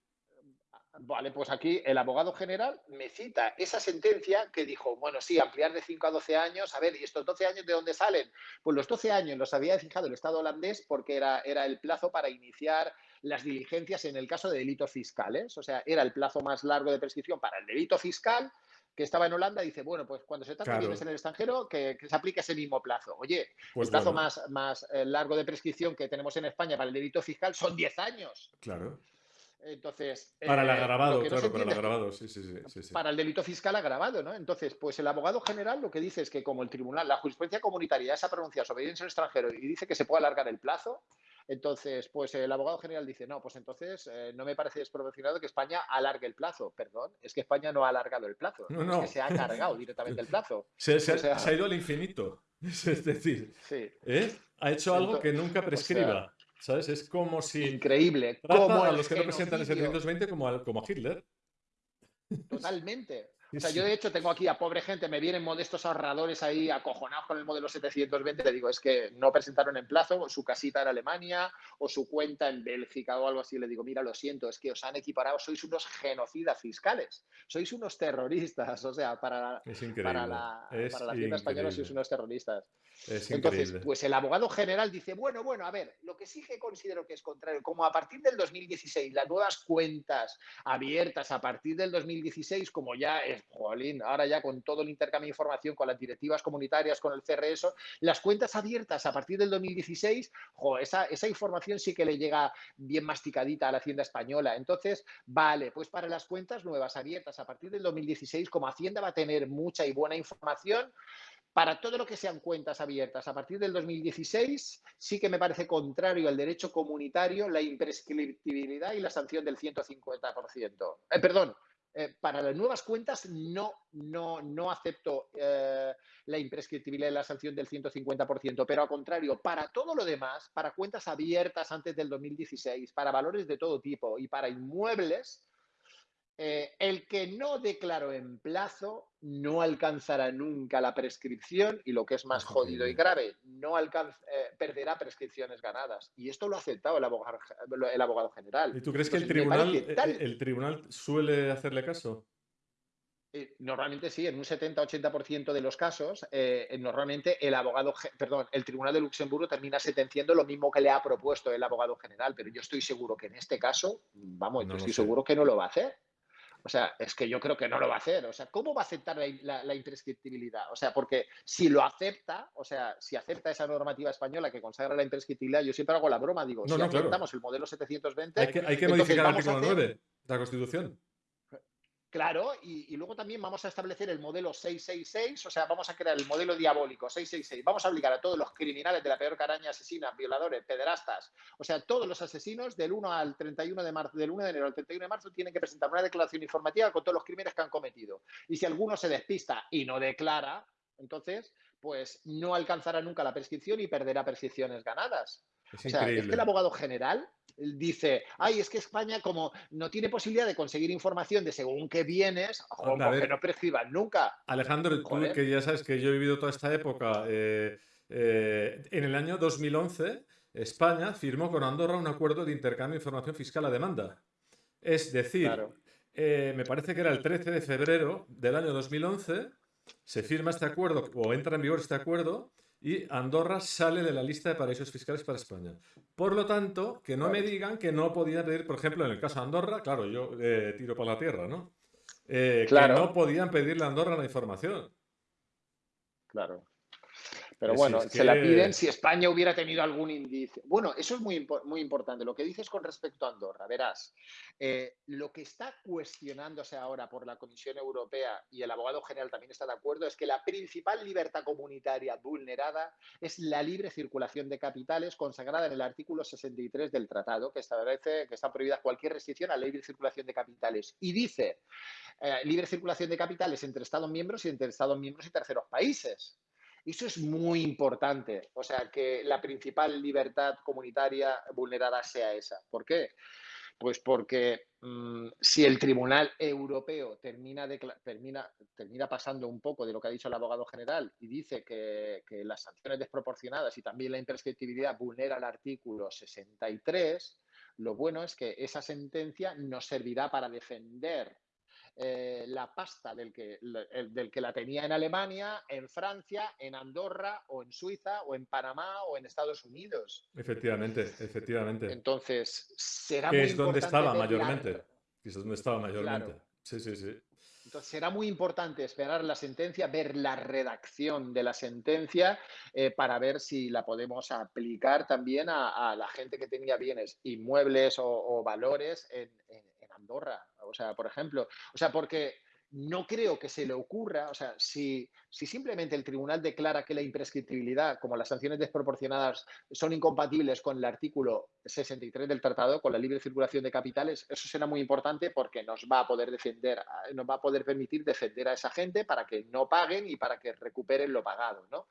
Vale, pues aquí el abogado general me cita esa sentencia que dijo, bueno, sí, ampliar de 5 a 12 años, a ver, ¿y estos 12 años de dónde salen? Pues los 12 años los había fijado el Estado holandés porque era, era el plazo para iniciar las diligencias en el caso de delitos fiscales, o sea, era el plazo más largo de prescripción para el delito fiscal que estaba en Holanda, dice, bueno, pues cuando se trata de bienes en el extranjero, que, se aplique ese mismo plazo. Oye, pues el plazo más, más eh, largo de prescripción que tenemos en España para el delito fiscal son 10 años. Claro. Entonces. Para el eh, agravado, claro, para el agravado, sí, sí, sí, Para el delito fiscal agravado, ¿no? Entonces, pues el abogado general lo que dice es que, como el tribunal, la jurisprudencia comunitaria ya se ha pronunciado sobre en extranjero y dice que se puede alargar el plazo, entonces, pues el abogado general dice, no, pues entonces eh, no me parece desproporcionado que España alargue el plazo. Perdón, es que España no ha alargado el plazo, no, no. es que se ha cargado directamente el plazo. Se, ha ido al infinito. Es decir, ¿eh? ha hecho algo que nunca prescriba. ¿Sabes? Es como si. Increíble. Como a los que representan el 720 como a, como a Hitler. Totalmente. O sea, yo de hecho tengo aquí a pobre gente, me vienen modestos ahorradores ahí acojonados con el modelo 720, le digo, es que no presentaron en plazo su casita en Alemania o su cuenta en Bélgica o algo así. Le digo, mira, lo siento, es que os han equiparado, sois unos genocidas fiscales, sois unos terroristas, o sea, para, para la, para la tienda española sois unos terroristas. Entonces, pues el abogado general dice, bueno, bueno, a ver, lo que sí que considero que es contrario, como a partir del 2016 las nuevas cuentas abiertas a partir del 2016, como ya es, jolín, ahora ya con todo el intercambio de información, con las directivas comunitarias, con el CRS, las cuentas abiertas a partir del 2016, esa, esa información sí que le llega bien masticadita a la Hacienda española. Entonces, vale, pues para las cuentas nuevas abiertas a partir del 2016, como Hacienda va a tener mucha y buena información, para todo lo que sean cuentas abiertas a partir del 2016, sí que me parece contrario al derecho comunitario la imprescriptibilidad y la sanción del 150%. Eh, perdón, eh, para las nuevas cuentas no, no, no acepto eh, la imprescriptibilidad y la sanción del 150%, pero al contrario, para todo lo demás, para cuentas abiertas antes del 2016, para valores de todo tipo y para inmuebles, eh, el que no declaró en plazo no alcanzará nunca la prescripción y lo que es más jodido y grave, no eh, perderá prescripciones ganadas. Y esto lo ha aceptado el abogado, el abogado general. ¿Y tú crees que el tribunal, eh, el tribunal suele hacerle caso? Normalmente sí, en un 70-80% de los casos, normalmente el abogado, perdón, el Tribunal de Luxemburgo termina sentenciando lo mismo que le ha propuesto el abogado general, pero yo estoy seguro que en este caso, vamos, yo estoy seguro que no lo va a hacer. O sea, es que yo creo que no lo va a hacer. O sea, ¿cómo va a aceptar la, imprescriptibilidad? O sea, porque si lo acepta, o sea, si acepta esa normativa española que consagra la imprescriptibilidad, yo siempre hago la broma, digo, si aceptamos el modelo 720... Hay que, hay que modificar el artículo 9 de la Constitución. Claro, y, luego también vamos a establecer el modelo 666, o sea, vamos a crear el modelo diabólico 666. Vamos a obligar a todos los criminales de la peor caraña, asesinas, violadores, pederastas, o sea, todos los asesinos del 1 al 31 de marzo, del 1 de enero al 31 de marzo tienen que presentar una declaración informativa con todos los crímenes que han cometido. Y si alguno se despista y no declara, entonces, pues no alcanzará nunca la prescripción y perderá prescripciones ganadas. Es o sea, es que el abogado general dice, ay, es que España como no tiene posibilidad de conseguir información de según qué vienes, que no prescriban nunca. Alejandro, tú que ya sabes que yo he vivido toda esta época, eh, eh, en el año 2011 España firmó con Andorra un acuerdo de intercambio de información fiscal a demanda. Es decir, eh, me parece que era el 13 de febrero del año 2011, se firma este acuerdo o entra en vigor este acuerdo y Andorra sale de la lista de paraísos fiscales para España. Por lo tanto, que no me digan que no podían pedir, por ejemplo, en el caso de Andorra, claro, yo eh, tiro por la tierra, ¿no? Eh, claro. Que no podían pedirle a Andorra la información. Claro. Pero bueno, se la piden si España hubiera tenido algún indicio. Bueno, eso es muy, muy importante. Lo que dices con respecto a Andorra, verás, eh, lo que está cuestionándose ahora por la Comisión Europea y el abogado general también está de acuerdo es que la principal libertad comunitaria vulnerada es la libre circulación de capitales consagrada en el artículo 63 del tratado que establece que está prohibida cualquier restricción a la libre circulación de capitales. Y dice eh, libre circulación de capitales entre Estados miembros y entre Estados miembros y terceros países. Eso es muy importante, o sea, que la principal libertad comunitaria vulnerada sea esa. ¿Por qué? Pues porque mm, si el Tribunal Europeo termina, termina, termina, pasando un poco de lo que ha dicho el abogado general y dice que, que las sanciones desproporcionadas y también la imprescriptibilidad vulnera el artículo 63, lo bueno es que esa sentencia nos servirá para defender eh, la pasta del que, del que la tenía en Alemania, en Francia, en Andorra o en Suiza o en Panamá o en Estados Unidos. Efectivamente, efectivamente. Entonces, será muy es donde estaba mayormente. Es donde estaba mayormente. Sí, sí, sí. Entonces será muy importante esperar la sentencia, ver la redacción de la sentencia eh, para ver si la podemos aplicar también a, la gente que tenía bienes inmuebles o, valores en, Andorra, o sea, por ejemplo, o sea, porque no creo que se le ocurra, o sea, si, si, simplemente el tribunal declara que la imprescriptibilidad, como las sanciones desproporcionadas, son incompatibles con el artículo 63 del tratado, con la libre circulación de capitales, eso será muy importante porque nos va a poder defender, nos va a poder permitir defender a esa gente para que no paguen y para que recuperen lo pagado, ¿no?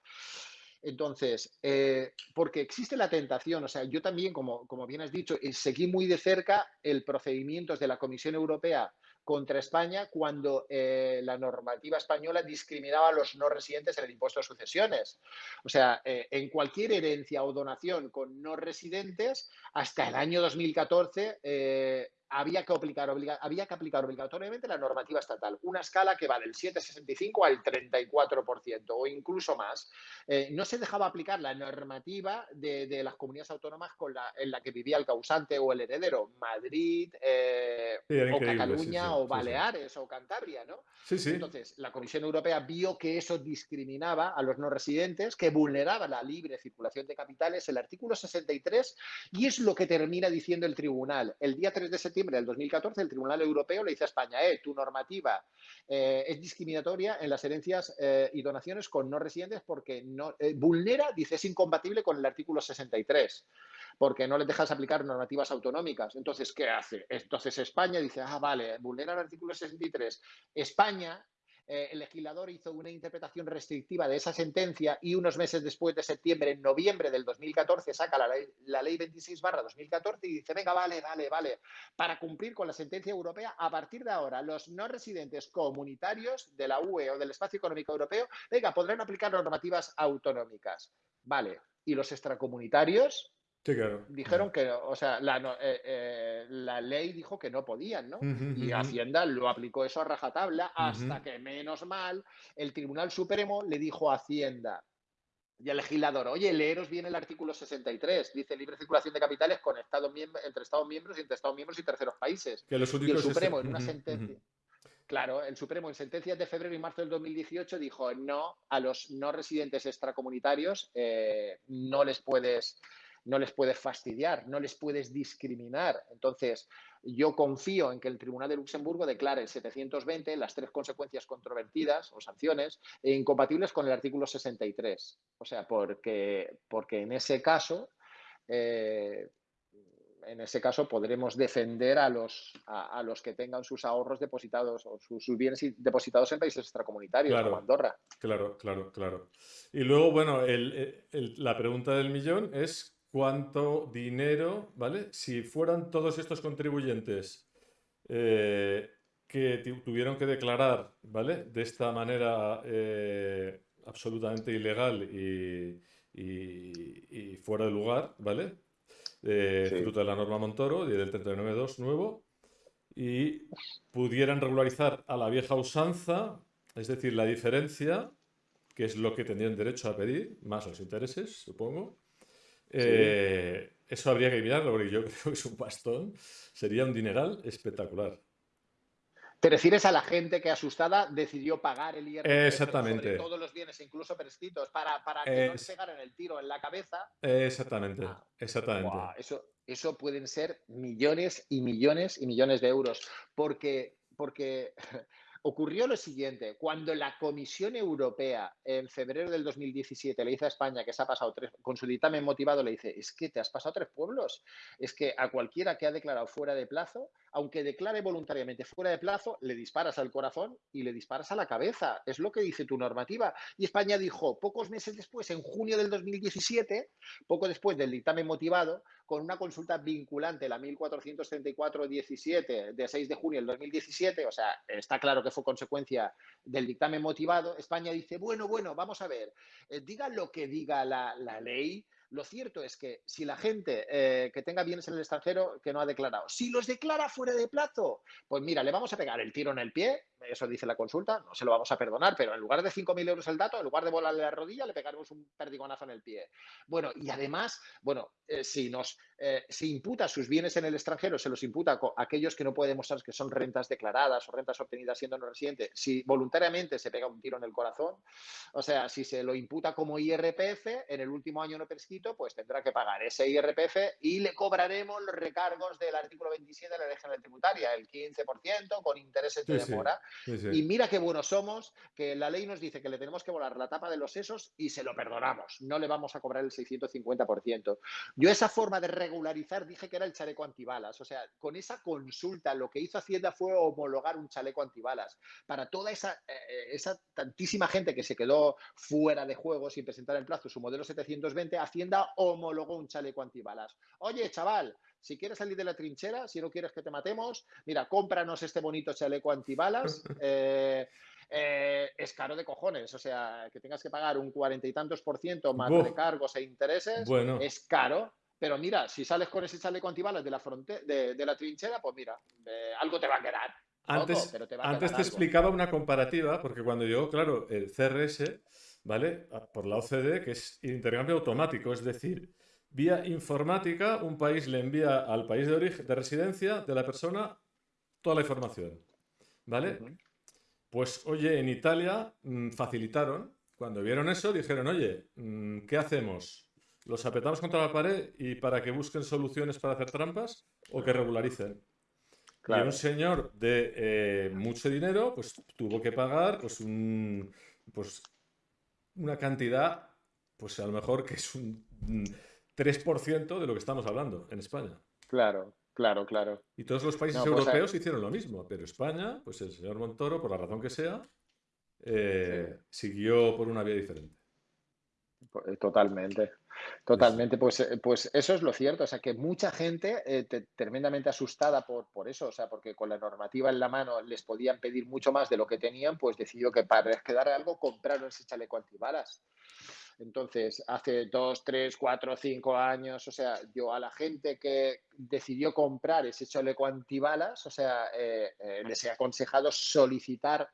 Entonces, eh, porque existe la tentación, o sea, yo también, como, como bien has dicho, eh, seguí muy de cerca el procedimiento de la Comisión Europea contra España cuando eh, la normativa española discriminaba a los no residentes en el impuesto de sucesiones. O sea, eh, en cualquier herencia o donación con no residentes, hasta el año 2014 había que, aplicar, había que aplicar obligatoriamente la normativa estatal, una escala que va del 7,65 al 34% o incluso más. Eh, no se dejaba aplicar la normativa de, las comunidades autónomas con la, en la que vivía el causante o el heredero, Madrid eh, o Cataluña o Baleares o Cantabria, ¿no? Entonces, la Comisión Europea vio que eso discriminaba a los no residentes, que vulneraba la libre circulación de capitales, el artículo 63, y es lo que termina diciendo el tribunal. El día 3 de septiembre del 2014, el Tribunal Europeo le dice a España, eh, tu normativa eh, es discriminatoria en las herencias eh, y donaciones con no residentes porque no, eh, vulnera, dice, es incompatible con el artículo 63 porque no le dejas aplicar normativas autonómicas. Entonces, ¿qué hace? Entonces España dice, ah, vale, vulnera el artículo 63. España eh, el legislador hizo una interpretación restrictiva de esa sentencia y unos meses después de septiembre, en noviembre del 2014, saca la ley, la ley 26 barra 2014 y dice, venga, vale, vale, vale, para cumplir con la sentencia europea, a partir de ahora, los no residentes comunitarios de la UE o del Espacio Económico Europeo, venga, podrán aplicar normativas autonómicas. Vale, y los extracomunitarios, Dijeron que, o sea, eh, eh, la, ley dijo que no podían, ¿no? y Hacienda lo aplicó eso a rajatabla hasta que, menos mal, el Tribunal Supremo le dijo a Hacienda y al legislador, oye, leeros bien el artículo 63, dice libre circulación de capitales con Estados entre Estados miembros y entre Estados miembros y terceros países. Que los y el Supremo en una sentencia... Claro, el Supremo en sentencias de febrero y marzo del 2018 dijo no a los no residentes extracomunitarios, eh, no les puedes no les puedes fastidiar, no les puedes discriminar. Entonces, yo confío en que el Tribunal de Luxemburgo declare el 720 las tres consecuencias controvertidas o sanciones e incompatibles con el artículo 63. O sea, porque, porque en ese caso... Eh, en ese caso podremos defender a los, a, los que tengan sus ahorros depositados o sus, bienes depositados en países extracomunitarios como Andorra. Claro, claro, claro. Y luego, bueno, la pregunta del millón es cuánto dinero, ¿vale? Si fueran todos estos contribuyentes eh, que tuvieron que declarar, ¿vale? De esta manera eh, absolutamente ilegal y, fuera de lugar, ¿vale? Eh, Fruto de la norma Montoro y del 39.2 nuevo, y pudieran regularizar a la vieja usanza, es decir, la diferencia, que es lo que tendrían derecho a pedir, más los intereses, supongo, eh, eso habría que mirarlo porque yo creo que es un bastón. Sería un dineral espectacular. ¿Te refieres a la gente que asustada decidió pagar el IRPF Exactamente. sobre todos los bienes, incluso prescritos, para, para que no le pegaran el tiro en la cabeza? Exactamente, ah, exactamente. eso, eso pueden ser millones y millones y millones de euros, porque, porque ocurrió lo siguiente, cuando la Comisión Europea en febrero del 2017 le dice a España que se ha pasado tres, con su dictamen motivado le dice, es que te has pasado tres pueblos, es que a cualquiera que ha declarado fuera de plazo, aunque declare voluntariamente fuera de plazo, le disparas al corazón y le disparas a la cabeza, es lo que dice tu normativa. Y España dijo, pocos meses después, en junio del 2017, poco después del dictamen motivado, con una consulta vinculante, la 1434-17 de 6 de junio del 2017, o sea, está claro que fue consecuencia del dictamen motivado, España dice, bueno, bueno, vamos a ver, eh, diga lo que diga la, la ley, lo cierto es que si la gente eh, que tenga bienes en el extranjero que no ha declarado, si los declara fuera de plazo, pues mira, le vamos a pegar el tiro en el pie, eso dice la consulta, no se lo vamos a perdonar, pero en lugar de 5.000 euros el dato, en lugar de volarle la rodilla, le pegaremos un perdigonazo en el pie. Bueno, y además, bueno, eh, si nos eh, imputa sus bienes en el extranjero, se los imputa a aquellos que no puede demostrar que son rentas declaradas o rentas obtenidas siendo no residente, si voluntariamente se pega un tiro en el corazón, o sea, si se lo imputa como IRPF, en el último año no prescrito, pues tendrá que pagar ese IRPF y le cobraremos los recargos del artículo 27 de la ley general tributaria, el 15% con intereses de demora. Y mira qué buenos somos, que la ley nos dice que le tenemos que volar la tapa de los sesos y se lo perdonamos. No le vamos a cobrar el 650%. Yo esa forma de regularizar dije que era el chaleco antibalas. O sea, con esa consulta lo que hizo Hacienda fue homologar un chaleco antibalas para toda esa, eh, esa tantísima gente que se quedó fuera de juego sin presentar en plazo su modelo 720, Hacienda homologó un chaleco antibalas. Oye, chaval, si quieres salir de la trinchera, si no quieres que te matemos, mira, cómpranos este bonito chaleco antibalas. Eh, eh, es caro de cojones, o sea, que tengas que pagar un cuarenta y tantos por ciento más de cargos e intereses, es caro. Pero mira, si sales con ese chaleco antibalas de la, de, la trinchera, pues mira, algo te va a quedar. Antes, te, antes te explicaba una comparativa, porque cuando yo, claro, el CRS, ¿vale? Por la OCDE, que es intercambio automático, es decir, vía informática, un país le envía al país de origen, de residencia de la persona toda la información, ¿vale? Pues, oye, en Italia mm, facilitaron, cuando vieron eso, dijeron, oye, mm, ¿qué hacemos? ¿Los apretamos contra la pared y para que busquen soluciones para hacer trampas o que regularicen? Y un señor de eh, mucho dinero, pues tuvo que pagar pues, un, pues, una cantidad, pues a lo mejor que es un 3% de lo que estamos hablando en España. Claro, claro, claro. Y todos los países pues, europeos hicieron lo mismo, pero España, pues el señor Montoro, por la razón que sea, eh, siguió por una vía diferente. Pues, totalmente, totalmente. Pues, eh, pues eso es lo cierto. O sea, que mucha gente eh, tremendamente asustada por, por eso, o sea, porque con la normativa en la mano les podían pedir mucho más de lo que tenían, pues decidió que para quedar algo compraron ese chaleco antibalas. Entonces, hace dos, tres, cuatro, cinco años, o sea, yo a la gente que decidió comprar ese chaleco antibalas, o sea, eh, eh, les he aconsejado solicitar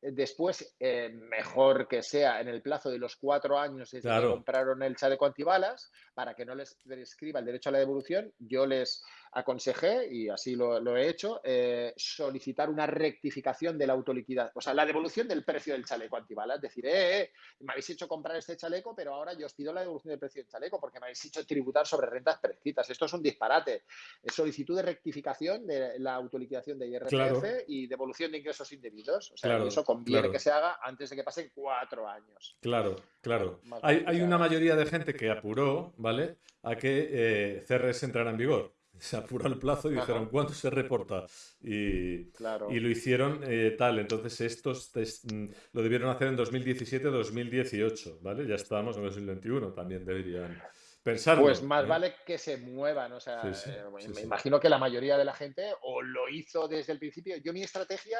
después, eh, mejor que sea en el plazo de los cuatro años desde que compraron el chaleco antibalas, para que no les prescriba el derecho a la devolución, yo les aconsejé, y así lo, he hecho, eh, solicitar una rectificación de la autoliquidad, o sea, la devolución del precio del chaleco antibalas. Es decir, eh, eh, me habéis hecho comprar este chaleco, pero ahora yo os pido la devolución del precio del chaleco porque me habéis hecho tributar sobre rentas prescritas. Esto es un disparate. Solicitud de rectificación de la autoliquidación de IRPF y devolución de ingresos indebidos. O sea, eso conviene que se haga antes de que pasen cuatro años. Claro, claro. Hay, hay una mayoría de gente que apuró, ¿vale? A que eh, CRS entrara en vigor se apuró el plazo y dijeron, ¿cuánto se reporta? Y, y lo hicieron eh, tal. Entonces, estos mm, lo debieron hacer en 2017-2018, ¿vale? Ya estábamos en 2021, también deberían pensar. Pues más ¿eh? vale que se muevan, o sea, eh, me imagino que la mayoría de la gente o lo hizo desde el principio. Yo mi estrategia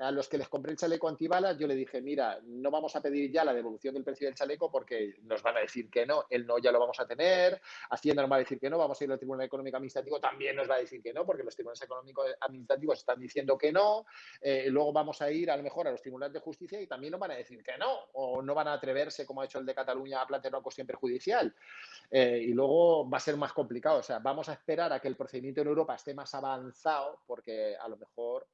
a los que les compré el chaleco antibalas, yo le dije, mira, no vamos a pedir ya la devolución del precio del chaleco porque nos van a decir que no, el no ya lo vamos a tener, Hacienda nos va a decir que no, vamos a ir al Tribunal Económico Administrativo, también nos va a decir que no, porque los tribunales económicos administrativos están diciendo que no, eh, luego vamos a ir a lo mejor a los tribunales de justicia y también nos van a decir que no, o no van a atreverse, como ha hecho el de Cataluña, a plantear una cuestión perjudicial. Eh, y luego va a ser más complicado, o sea, vamos a esperar a que el procedimiento en Europa esté más avanzado, porque a lo mejor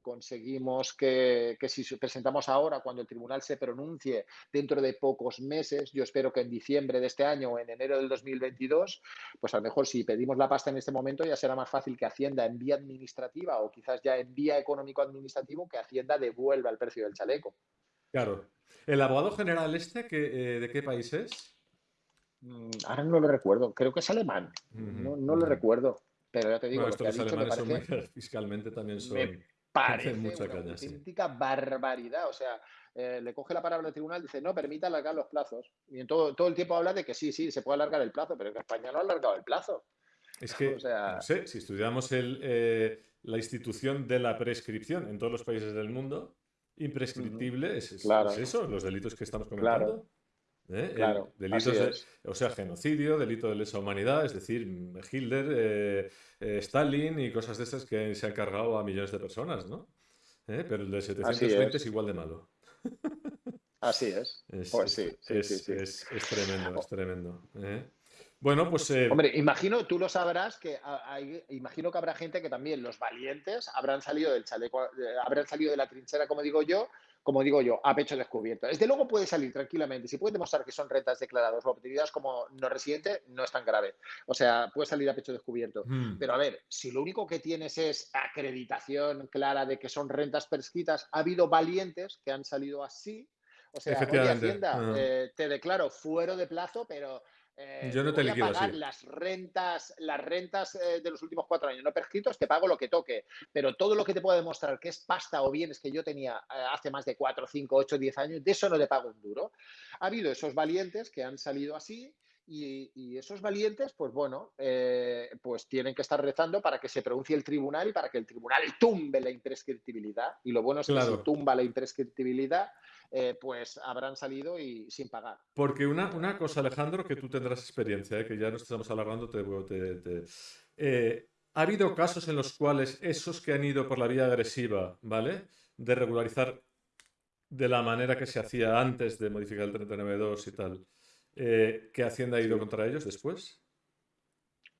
conseguimos que, si presentamos ahora, cuando el tribunal se pronuncie dentro de pocos meses, yo espero que en diciembre de este año o en enero del 2022, pues a lo mejor si pedimos la pasta en este momento ya será más fácil que Hacienda en vía administrativa o quizás ya en vía económico-administrativo que Hacienda devuelva el precio del chaleco. Claro. ¿El abogado general este que, eh, de qué país es? Mm, ahora no lo recuerdo, creo que es alemán, no, lo recuerdo. Pero ya te digo, los alemanes son muy, fiscalmente también son parece mucha una auténtica barbaridad. O sea, eh, le coge la palabra al tribunal y dice, no, permita alargar los plazos. Y en todo, todo el tiempo habla de que sí, sí, se puede alargar el plazo, pero que España no ha alargado el plazo. Es que, no sé, si estudiamos el, eh, la institución de la prescripción en todos los países del mundo, imprescriptible es, eso, los delitos que estamos comentando. ¿Eh? Claro, delitos o sea, genocidio, delito de lesa humanidad, es decir, Hitler, eh, eh, Stalin y cosas de esas que se han cargado a millones de personas, ¿no? Pero el de 720 es. igual de malo. Así es. pues sí, sí, sí, es, tremendo, es tremendo. Bueno, pues. Hombre, imagino, tú lo sabrás, que hay, imagino que habrá gente que también, los valientes, habrán salido del chaleco, habrán salido de la trinchera, como digo yo, como digo yo, a pecho descubierto. Desde luego puede salir tranquilamente. Si puede demostrar que son rentas declaradas o obtenidas como no residente, no es tan grave. O sea, puede salir a pecho descubierto. Hmm. Pero a ver, si lo único que tienes es acreditación clara de que son rentas prescritas, ha habido valientes que han salido así. O sea, oye, Hacienda, ah. eh, te declaro fuero de plazo, pero eh, yo no te, voy a pagar las rentas, las rentas eh, de los últimos cuatro años no prescritos, te pago lo que toque. Pero todo lo que te pueda demostrar que es pasta o bienes que yo tenía eh, hace más de cuatro, cinco, ocho, diez años, de eso no le pago un duro. Ha habido esos valientes que han salido así y, esos valientes, pues bueno, eh, pues tienen que estar rezando para que se pronuncie el tribunal y para que el tribunal tumbe la imprescriptibilidad. Y lo bueno es que si tumba la imprescriptibilidad, eh, pues habrán salido y sin pagar. Porque una, una cosa, Alejandro, que tú tendrás experiencia, eh, que ya no estamos alargando, te, te, ha habido casos en los cuales esos que han ido por la vía agresiva, ¿vale? De regularizar de la manera que se hacía antes de modificar el 39.2 y tal, eh, ¿Qué Hacienda ha ido contra ellos después?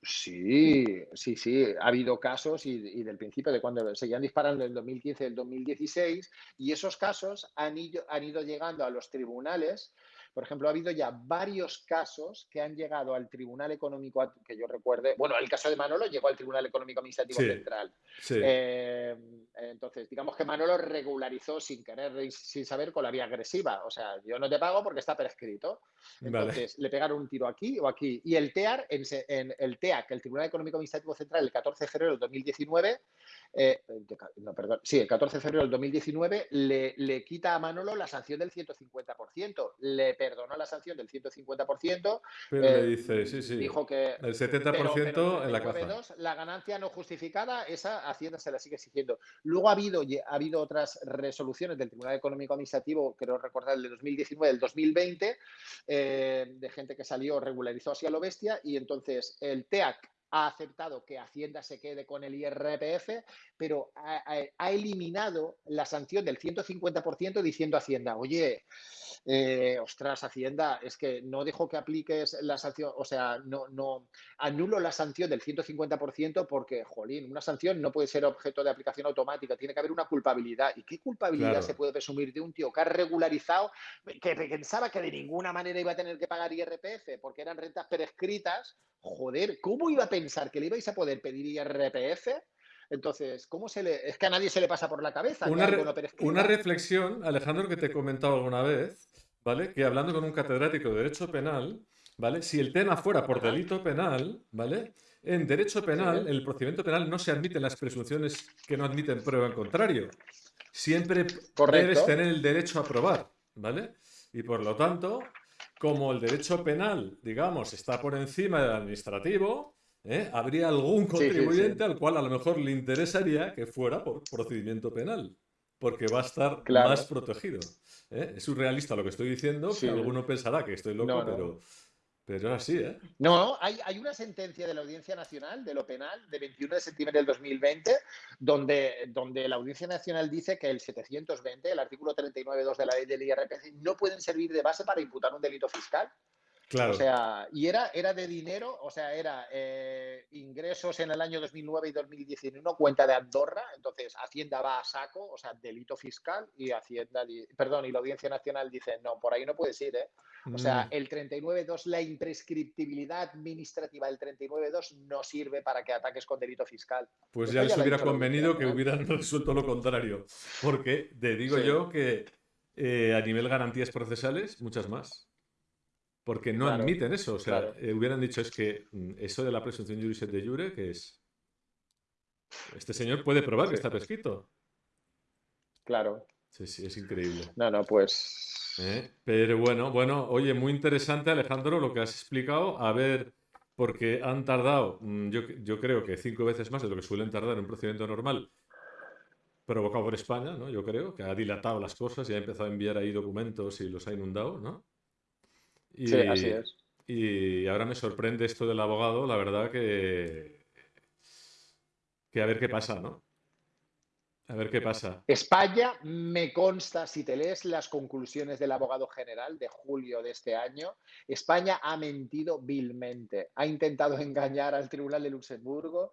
Sí, sí, sí. Ha habido casos y, del principio de cuando seguían disparando en el 2015 y el 2016 y esos casos han han ido llegando a los tribunales por ejemplo, ha habido ya varios casos que han llegado al Tribunal Económico, que yo recuerde, bueno, el caso de Manolo llegó al Tribunal Económico Administrativo Central. Eh, entonces, digamos que Manolo regularizó sin querer, sin saber, con la vía agresiva. O sea, yo no te pago porque está prescrito. Entonces, le pegaron un tiro aquí o aquí. Y el TEAR, en, en el TEAC, el Tribunal Económico Administrativo Central, el 14 de febrero del 2019, eh, no, perdón, sí, el 14 de febrero del 2019 le, le, quita a Manolo la sanción del 150%. Le perdonó la sanción del 150%. Pero le eh, dice, sí, sí. Dijo que. El 70% en la caza. La ganancia no justificada, esa Hacienda se la sigue exigiendo. Luego ha habido, ha habido otras resoluciones del Tribunal Económico Administrativo, creo recordar el de 2019, del 2020, eh, de gente que salió, regularizó así a lo bestia, y entonces el TEAC ha aceptado que Hacienda se quede con el IRPF, pero ha, eliminado la sanción del 150% diciendo a Hacienda, oye, eh, ostras, Hacienda, es que no dejo que apliques la sanción, o sea, no, no anulo la sanción del 150% porque, jolín, una sanción no puede ser objeto de aplicación automática, tiene que haber una culpabilidad. ¿Y qué culpabilidad se puede presumir de un tío que ha regularizado, que pensaba que de ninguna manera iba a tener que pagar IRPF porque eran rentas prescritas? Joder, ¿cómo iba a pensar que le ibais a poder pedir IRPF? Entonces, ¿cómo se le.? Es que a nadie se le pasa por la cabeza. Una, una reflexión, Alejandro, que te he comentado alguna vez, ¿vale? Que hablando con un catedrático de Derecho Penal, ¿vale? Si el tema fuera por delito penal, ¿vale? En derecho penal, en el procedimiento penal no se admiten las presunciones que no admiten prueba en contrario. Siempre debes tener el derecho a probar, ¿vale? Y por lo tanto, como el derecho penal, digamos, está por encima del administrativo, ¿eh? habría algún contribuyente al cual a lo mejor le interesaría que fuera por procedimiento penal, porque va a estar más protegido. ¿eh? Es surrealista lo que estoy diciendo, que alguno pensará que estoy loco, pero pero así, ¿eh? No, hay, hay, una sentencia de la Audiencia Nacional de lo penal de 21 de septiembre del 2020 donde, donde la Audiencia Nacional dice que el 720, el artículo 39.2 de la ley del IRPC, no pueden servir de base para imputar un delito fiscal. Claro. O sea, y era, era de dinero, o sea, era eh, ingresos en el año 2009 y 2019, cuenta de Andorra, entonces Hacienda va a saco, o sea, delito fiscal, y Hacienda, perdón, y la Audiencia Nacional dice, no, por ahí no puedes ir, ¿eh? O sea, mm. el 39.2, la imprescriptibilidad administrativa del 39.2 no sirve para que ataques con delito fiscal. Pues ya les hubiera convenido que hubieran resuelto lo contrario, porque te digo yo que eh, a nivel garantías procesales, muchas más. Porque no admiten eso. O sea, eh, hubieran dicho es que mm, eso de la presunción juris de jure, que es. Este señor puede probar que está prescrito. Claro. Sí, sí, es increíble. No, no, pues. ¿Eh? Pero bueno, bueno, oye, muy interesante, Alejandro, lo que has explicado. A ver, porque han tardado, mm, yo, yo creo que cinco veces más de lo que suelen tardar en un procedimiento normal provocado por España, ¿no? Yo creo que ha dilatado las cosas y ha empezado a enviar ahí documentos y los ha inundado, ¿no? Y, sí, así es. Y ahora me sorprende esto del abogado, la verdad que. que a ver qué pasa, ¿no? A ver qué pasa. España me consta, si te lees las conclusiones del abogado general de julio de este año, España ha mentido vilmente. Ha intentado engañar al Tribunal de Luxemburgo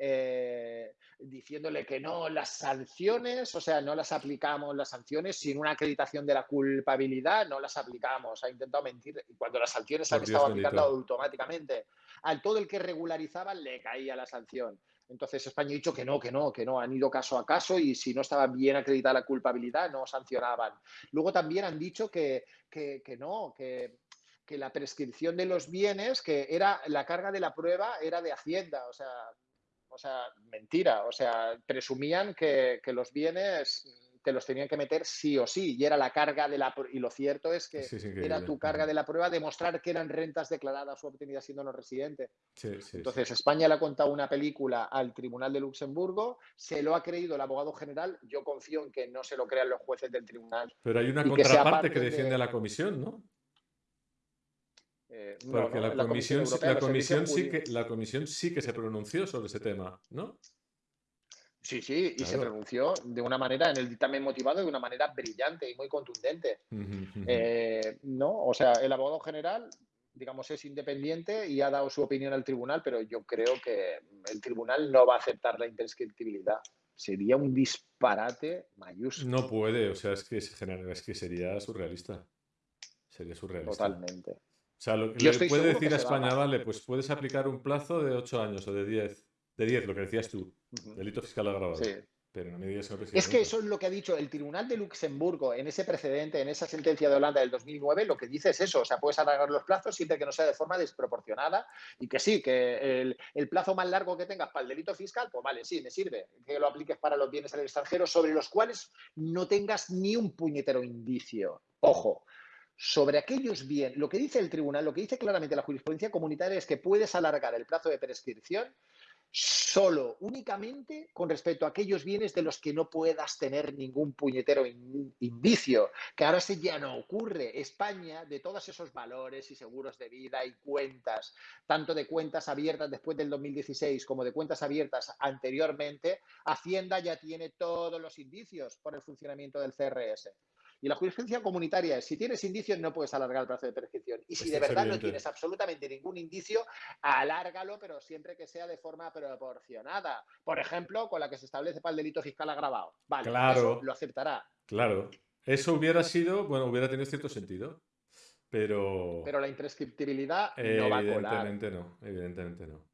eh, diciéndole que no, las sanciones, o sea, no las aplicamos las sanciones sin una acreditación de la culpabilidad, no las aplicamos. Ha intentado mentir y cuando las sanciones han estado aplicando automáticamente, al todo el que regularizaba le caía la sanción. Entonces España ha dicho que no, que no, que no, han ido caso a caso y si no estaba bien acreditada la culpabilidad no sancionaban. Luego también han dicho que, que, que no, que que la prescripción de los bienes, que era la carga de la prueba era de Hacienda, o sea, o sea, mentira, o sea, presumían que, los bienes te los tenían que meter sí o sí, y era la carga de la y lo cierto es que era tu carga de la prueba demostrar que eran rentas declaradas o obtenidas siendo no residente. Entonces, España le ha contado una película al Tribunal de Luxemburgo, se lo ha creído el abogado general, yo confío en que no se lo crean los jueces del tribunal. Pero hay una contraparte que, defiende a la comisión, ¿no? Eh, Porque la, comisión, la, comisión sí que, la comisión sí que se pronunció sobre ese tema, ¿no? Sí, sí, y se pronunció de una manera, en el dictamen motivado, de una manera brillante y muy contundente. Eh, no, o sea, el abogado general, digamos, es independiente y ha dado su opinión al tribunal, pero yo creo que el tribunal no va a aceptar la imprescriptibilidad. Sería un disparate mayúsculo. No puede, o sea, es que, es que sería surrealista. Sería surrealista. Totalmente. O sea, lo que le puede decir a España, vale, pues puedes aplicar un plazo de 8 años o de 10. De 10, lo que decías tú. Delito fiscal agravado. Sí. Pero no me digas que Es que eso es lo que ha dicho el Tribunal de Luxemburgo en ese precedente, en esa sentencia de Holanda del 2009, lo que dice es eso, o sea, puedes alargar los plazos siempre que no sea de forma desproporcionada y que sí, que el, el plazo más largo que tengas para el delito fiscal, pues vale, sí, me sirve, que lo apliques para los bienes al extranjero sobre los cuales no tengas ni un puñetero indicio. Ojo, sobre aquellos bienes, lo que dice el tribunal, lo que dice claramente la jurisprudencia comunitaria es que puedes alargar el plazo de prescripción solo, únicamente con respecto a aquellos bienes de los que no puedas tener ningún puñetero indicio, que ahora sí ya no ocurre. España, de todos esos valores y seguros de vida y cuentas, tanto de cuentas abiertas después del 2016 como de cuentas abiertas anteriormente, Hacienda ya tiene todos los indicios por el funcionamiento del CRS. Y la jurisprudencia comunitaria es, si tienes indicios no puedes alargar el plazo de prescripción. Y si de verdad no tienes absolutamente ningún indicio, alárgalo, pero siempre que sea de forma proporcionada. Por ejemplo, con la que se establece para el delito fiscal agravado. Vale, claro, lo aceptará. Claro. Eso hubiera sido, bueno, hubiera tenido cierto sentido. Pero. Pero la imprescriptibilidad no va a colar. Evidentemente no, evidentemente no.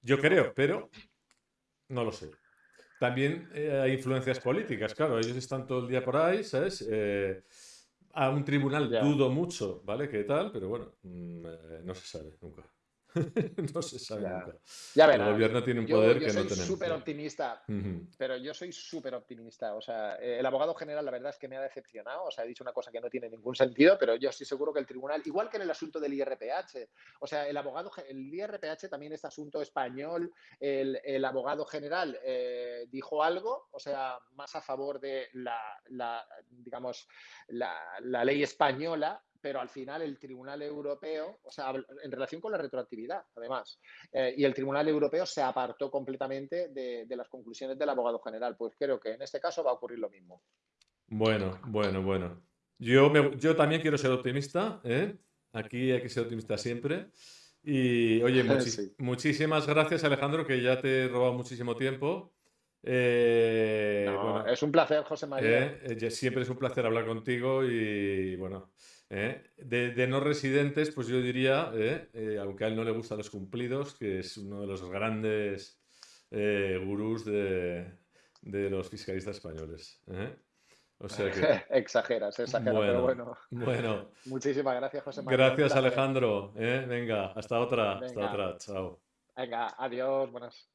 Yo creo, pero no lo sé. También eh, hay influencias políticas, claro, ellos están todo el día por ahí, ¿sabes? Eh, a un tribunal dudo mucho, ¿vale? ¿Qué tal? Pero bueno, mm, eh, no se sabe nunca. no se sabe nunca. Ya verás. El gobierno tiene un poder que no tenemos. Yo soy súper optimista, pero yo soy súper optimista. O sea, el abogado general, la verdad es que me ha decepcionado. O sea, ha dicho una cosa que no tiene ningún sentido, pero yo estoy seguro que el tribunal, igual que en el asunto del IRPH, o sea, el abogado, el IRPH también es asunto español. El, el abogado general eh, dijo algo, o sea, más a favor de la, la digamos, la, la ley española pero al final el Tribunal Europeo, o sea, en relación con la retroactividad, además, eh, y el Tribunal Europeo se apartó completamente de, las conclusiones del abogado general. Pues creo que en este caso va a ocurrir lo mismo. Bueno, bueno, bueno. Yo, yo también quiero ser optimista, ¿eh? Aquí hay que ser optimista siempre. Y oye, muchísimas gracias Alejandro, que ya te he robado muchísimo tiempo. Eh, es un placer, José María. siempre es un placer hablar contigo y bueno, ¿eh? De, no residentes, pues yo diría, ¿eh? Eh, aunque a él no le gustan los cumplidos, que es uno de los grandes gurús de, los fiscalistas españoles. O sea que... exageras, exageras, bueno, pero bueno. Muchísimas gracias, José María. Gracias, Alejandro. Venga, hasta otra. Hasta otra. Chao. Venga, adiós. Buenas.